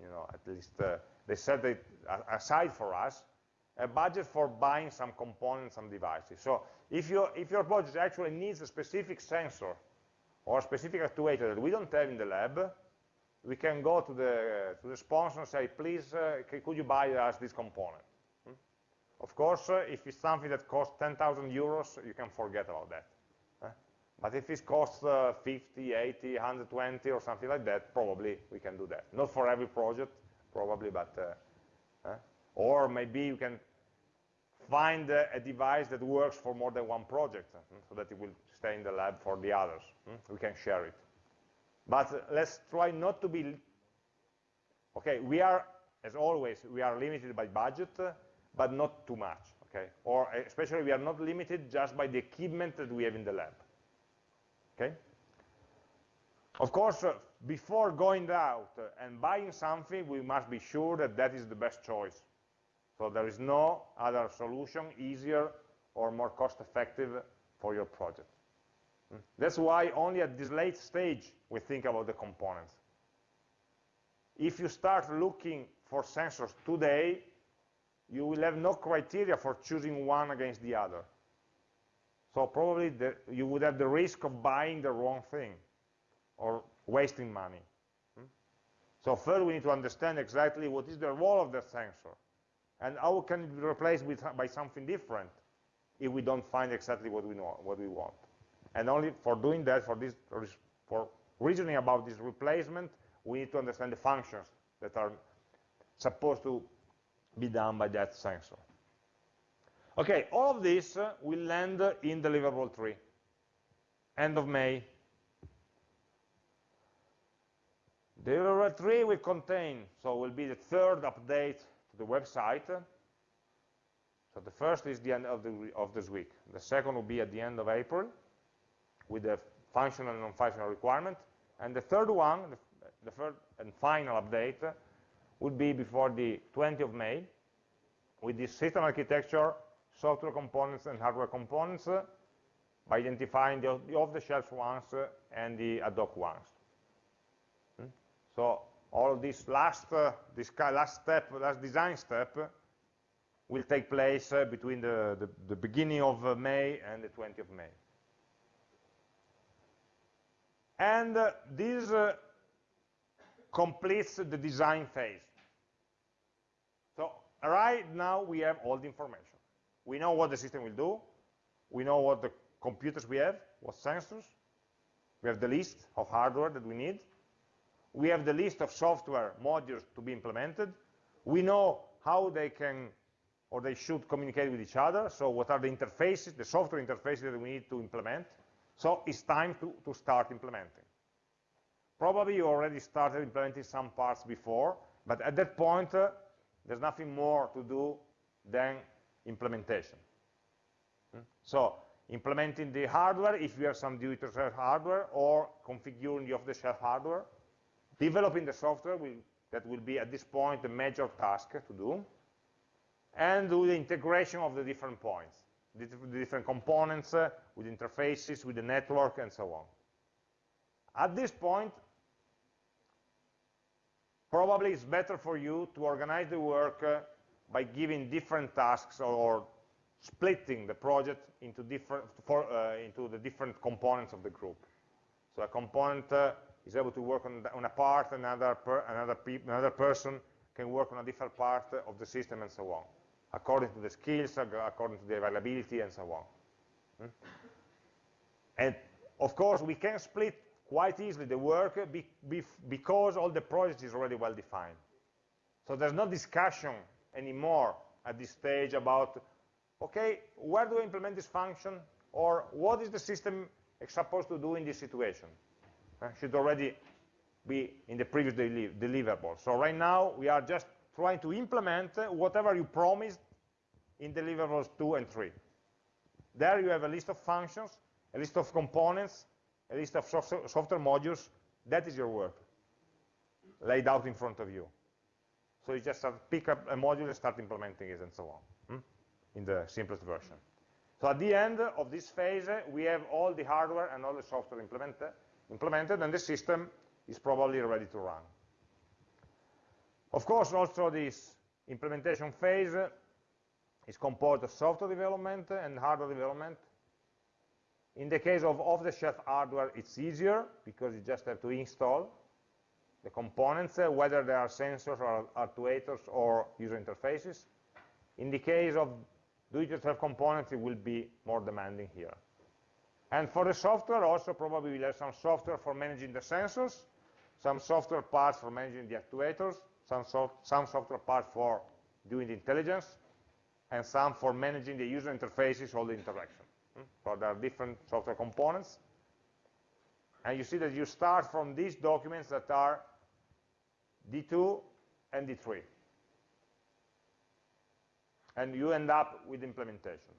you know, at least uh, they set it aside for us, a budget for buying some components, some devices. So if, you, if your project actually needs a specific sensor or a specific actuator that we don't have in the lab, we can go to the, to the sponsor and say, please, uh, could you buy us this component? Hmm? Of course, uh, if it's something that costs 10,000 euros, you can forget about that. But if it costs uh, 50, 80, 120 or something like that, probably we can do that. Not for every project, probably, but, uh, or maybe you can find uh, a device that works for more than one project, uh, so that it will stay in the lab for the others. Hmm? We can share it. But uh, let's try not to be, okay, we are, as always, we are limited by budget, uh, but not too much, okay? Or uh, especially we are not limited just by the equipment that we have in the lab, okay? Of course, uh, before going out and buying something, we must be sure that that is the best choice. So there is no other solution easier or more cost-effective for your project. Hmm? That's why only at this late stage we think about the components. If you start looking for sensors today, you will have no criteria for choosing one against the other. So probably the, you would have the risk of buying the wrong thing. or wasting money. Hmm? So first we need to understand exactly what is the role of the sensor and how can it be replaced with, by something different if we don't find exactly what we know, what we want. And only for doing that, for this, for reasoning about this replacement, we need to understand the functions that are supposed to be done by that sensor. Okay, all of this uh, will land in deliverable 3, end of May. Deliverable 3 will contain, so will be the third update the website. So the first is the end of, the, of this week. The second will be at the end of April with the functional and non-functional requirement. And the third one, the, the third and final update, would be before the 20th of May with the system architecture, software components and hardware components uh, by identifying the, the off-the-shelf ones uh, and the ad hoc ones. Hmm? So all this last, uh, this last step, last design step, will take place uh, between the, the, the, beginning of uh, May and the 20th of May. And uh, this completes the design phase. So right now we have all the information. We know what the system will do. We know what the computers we have, what sensors. We have the list of hardware that we need. We have the list of software modules to be implemented. We know how they can or they should communicate with each other. So what are the interfaces, the software interfaces that we need to implement. So it's time to, to start implementing. Probably you already started implementing some parts before, but at that point, uh, there's nothing more to do than implementation. Hmm? So implementing the hardware, if you have some do-it-yourself hardware, or configuring the off-the-shelf hardware, developing the software, will, that will be at this point a major task to do, and do the integration of the different points, the, different components uh, with interfaces, with the network, and so on. At this point, probably it's better for you to organize the work uh, by giving different tasks or, or, splitting the project into different for, uh, into the different components of the group. So a component uh, is able to work on, on a part, another per, another, another person can work on a different part of the system, and so on, according to the skills, according to the availability, and so on. Hmm? And of course, we can split quite easily the work be, be, because all the project is already well defined. So there's no discussion anymore at this stage about, okay, where do I implement this function? Or what is the system supposed to do in this situation? Uh, should already be in the previous deli deliverable. So right now, we are just trying to implement whatever you promised in deliverables 2 and 3. There you have a list of functions, a list of components, a list of software modules, that is your work, laid out in front of you. So you just pick up a module and start implementing it and so on, hmm? in the simplest version. So at the end of this phase, we have all the hardware and all the software implemented, implemented and the system is probably ready to run. Of course, also this implementation phase is composed of software development and hardware development, in the case of off-the-shelf hardware, it's easier because you just have to install the components, uh, whether they are sensors or actuators or user interfaces. In the case of do-it-yourself components, it will be more demanding here. And for the software, also probably we'll have some software for managing the sensors, some software parts for managing the actuators, some, so some software parts for doing the intelligence, and some for managing the user interfaces, all the interaction. Hmm? So there are different software components. And you see that you start from these documents that are D2 and D3. And you end up with implementation.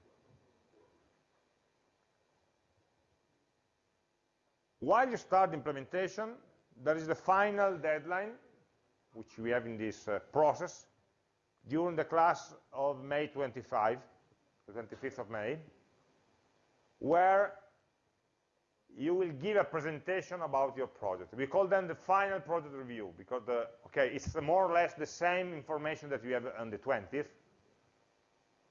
While you start implementation, there is the final deadline, which we have in this uh, process, during the class of May 25, the 25th of May, where you will give a presentation about your project. We call them the final project review because the, okay, it's more or less the same information that we have on the 20th.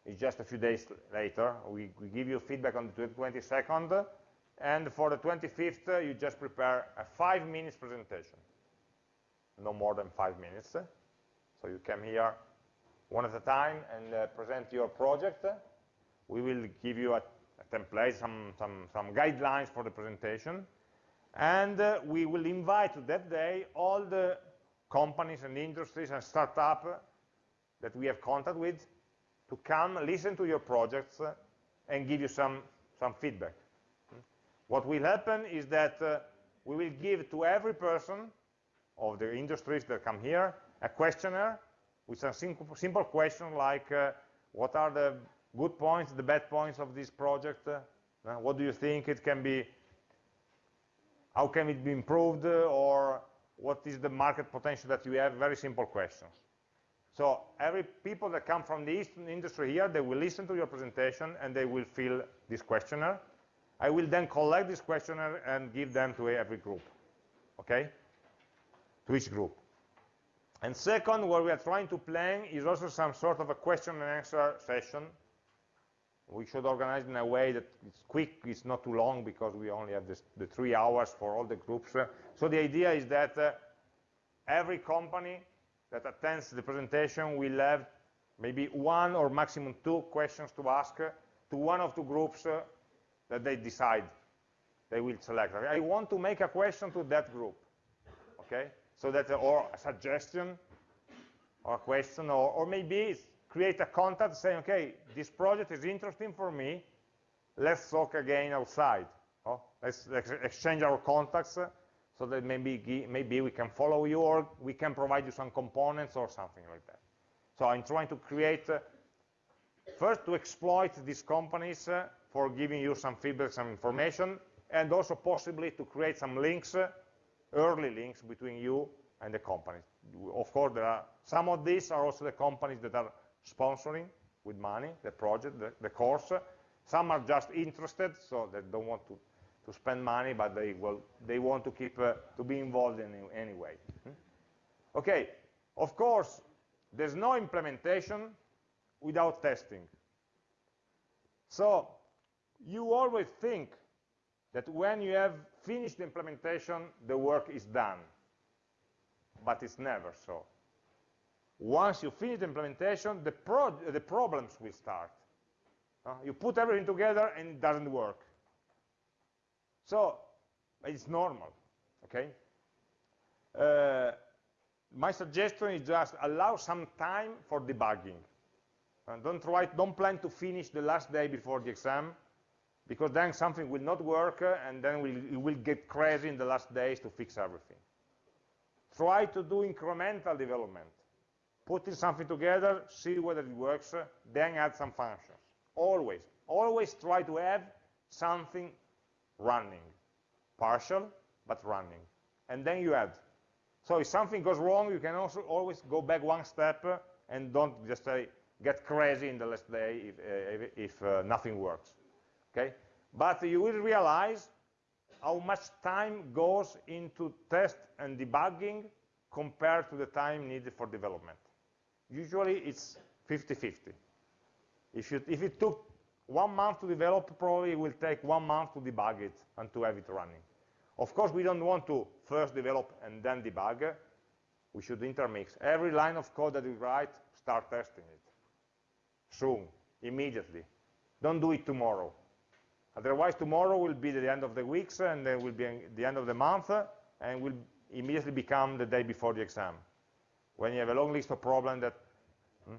It's just a few days later. We, we give you feedback on the 22nd, and for the 25th, uh, you just prepare a five minutes presentation. No more than five minutes. So you come here one at a time and uh, present your project. We will give you a, a template, some, some, some guidelines for the presentation. And uh, we will invite that day all the companies and industries and startups that we have contact with to come listen to your projects and give you some, some feedback. What will happen is that uh, we will give to every person of the industries that come here a questionnaire with some simple, simple question like uh, what are the good points, the bad points of this project, uh, what do you think it can be, how can it be improved, or what is the market potential that you have, very simple questions. So every people that come from the Eastern industry here, they will listen to your presentation and they will fill this questionnaire. I will then collect this questionnaire and give them to every group, okay? To each group. And second, what we are trying to plan is also some sort of a question and answer session. We should organize in a way that it's quick, it's not too long, because we only have this, the three hours for all the groups. So the idea is that uh, every company that attends the presentation will have maybe one or maximum two questions to ask to one of two groups uh, that they decide they will select. I want to make a question to that group, okay? So that, or a suggestion, or a question, or, or maybe create a contact saying, okay, this project is interesting for me, let's talk again outside. Oh, let's, let's exchange our contacts uh, so that maybe, maybe we can follow you or we can provide you some components or something like that. So I'm trying to create, uh, first to exploit these companies uh, for giving you some feedback, some information, and also possibly to create some links, uh, early links between you and the companies. Of course, there are some of these are also the companies that are sponsoring with money the project, the, the course. Some are just interested, so they don't want to, to spend money, but they will they want to keep uh, to be involved in any way. Hmm? Okay, of course, there's no implementation without testing. So you always think that when you have finished the implementation, the work is done. But it's never so. Once you finish the implementation, the, pro the problems will start. Uh, you put everything together and it doesn't work. So it's normal, okay? Uh, my suggestion is just allow some time for debugging. And don't try, don't plan to finish the last day before the exam, because then something will not work, uh, and then we'll, you will get crazy in the last days to fix everything. Try to do incremental development. Putting something together, see whether it works, uh, then add some functions. Always, always try to have something running. Partial, but running. And then you add. So if something goes wrong, you can also always go back one step uh, and don't just say, get crazy in the last day if, uh, if uh, nothing works. Okay? But you will realize how much time goes into test and debugging compared to the time needed for development. Usually it's 50-50. If, if it took one month to develop, probably it will take one month to debug it and to have it running. Of course, we don't want to first develop and then debug. We should intermix. Every line of code that we write, start testing it. Soon, immediately. Don't do it tomorrow. Otherwise, tomorrow will be the end of the weeks, and then will be the end of the month, and will immediately become the day before the exam. When you have a long list of problems that hmm,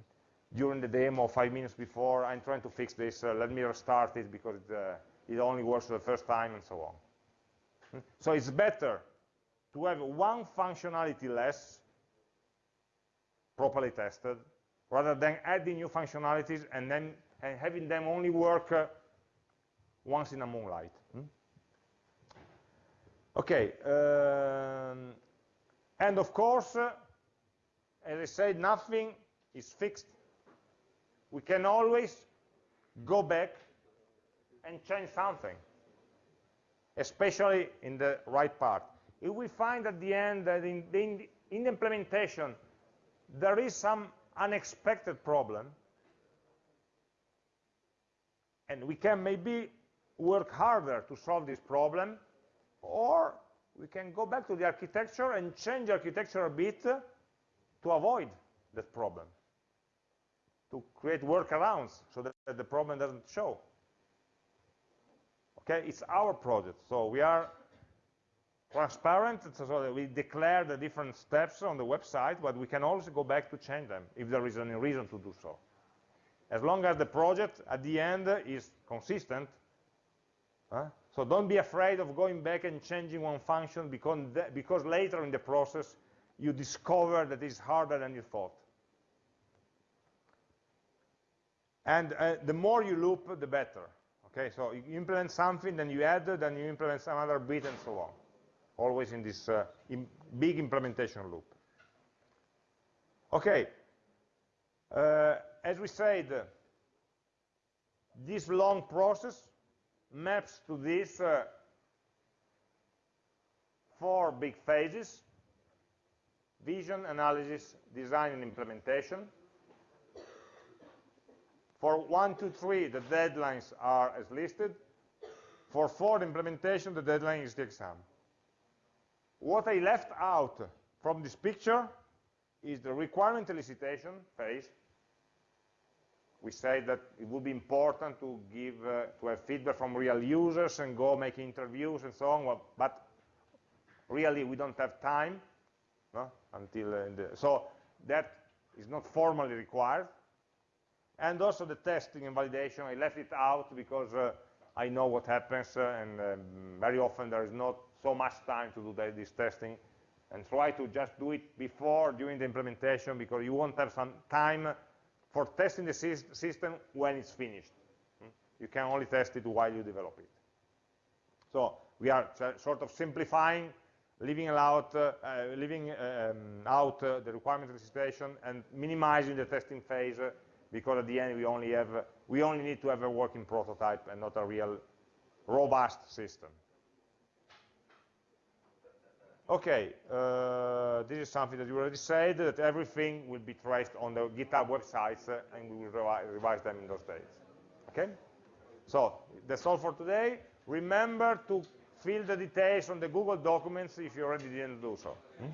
during the demo, five minutes before, I'm trying to fix this, uh, let me restart it because it, uh, it only works the first time, and so on. Hmm. So it's better to have one functionality less properly tested rather than adding new functionalities and then and having them only work uh, once in a moonlight. Hmm? Okay, um, and of course, uh, as I said, nothing is fixed. We can always go back and change something, especially in the right part. If we find at the end that in the, in the implementation there is some unexpected problem, and we can maybe work harder to solve this problem, or we can go back to the architecture and change architecture a bit to avoid that problem, to create workarounds so that the problem doesn't show. Okay, it's our project, so we are transparent, so we declare the different steps on the website, but we can also go back to change them if there is any reason to do so. As long as the project at the end is consistent, huh? so don't be afraid of going back and changing one function because, because later in the process you discover that it's harder than you thought. And uh, the more you loop, the better. Okay, so you implement something, then you add, then you implement some other bit, and so on always in this uh, in big implementation loop. Okay, uh, as we said, this long process maps to these uh, four big phases, vision, analysis, design, and implementation. For one, two, three, the deadlines are as listed. For four, implementation, the deadline is the exam. What I left out from this picture is the requirement elicitation phase. We say that it would be important to give uh, to have feedback from real users and go make interviews and so on, well, but really we don't have time no? until uh, the, so that is not formally required. And also the testing and validation, I left it out because uh, I know what happens, uh, and um, very often there is not so much time to do this testing and try to just do it before, during the implementation, because you won't have some time for testing the system when it's finished. Hmm? You can only test it while you develop it. So we are sort of simplifying, leaving out, uh, uh, leaving, um, out uh, the requirement elicitation and minimizing the testing phase uh, because at the end we only have, we only need to have a working prototype and not a real robust system. Okay, uh, this is something that you already said, that everything will be traced on the GitHub websites, uh, and we will revi revise them in those days. Okay? So, that's all for today. Remember to fill the details on the Google documents if you already didn't do so. Hmm?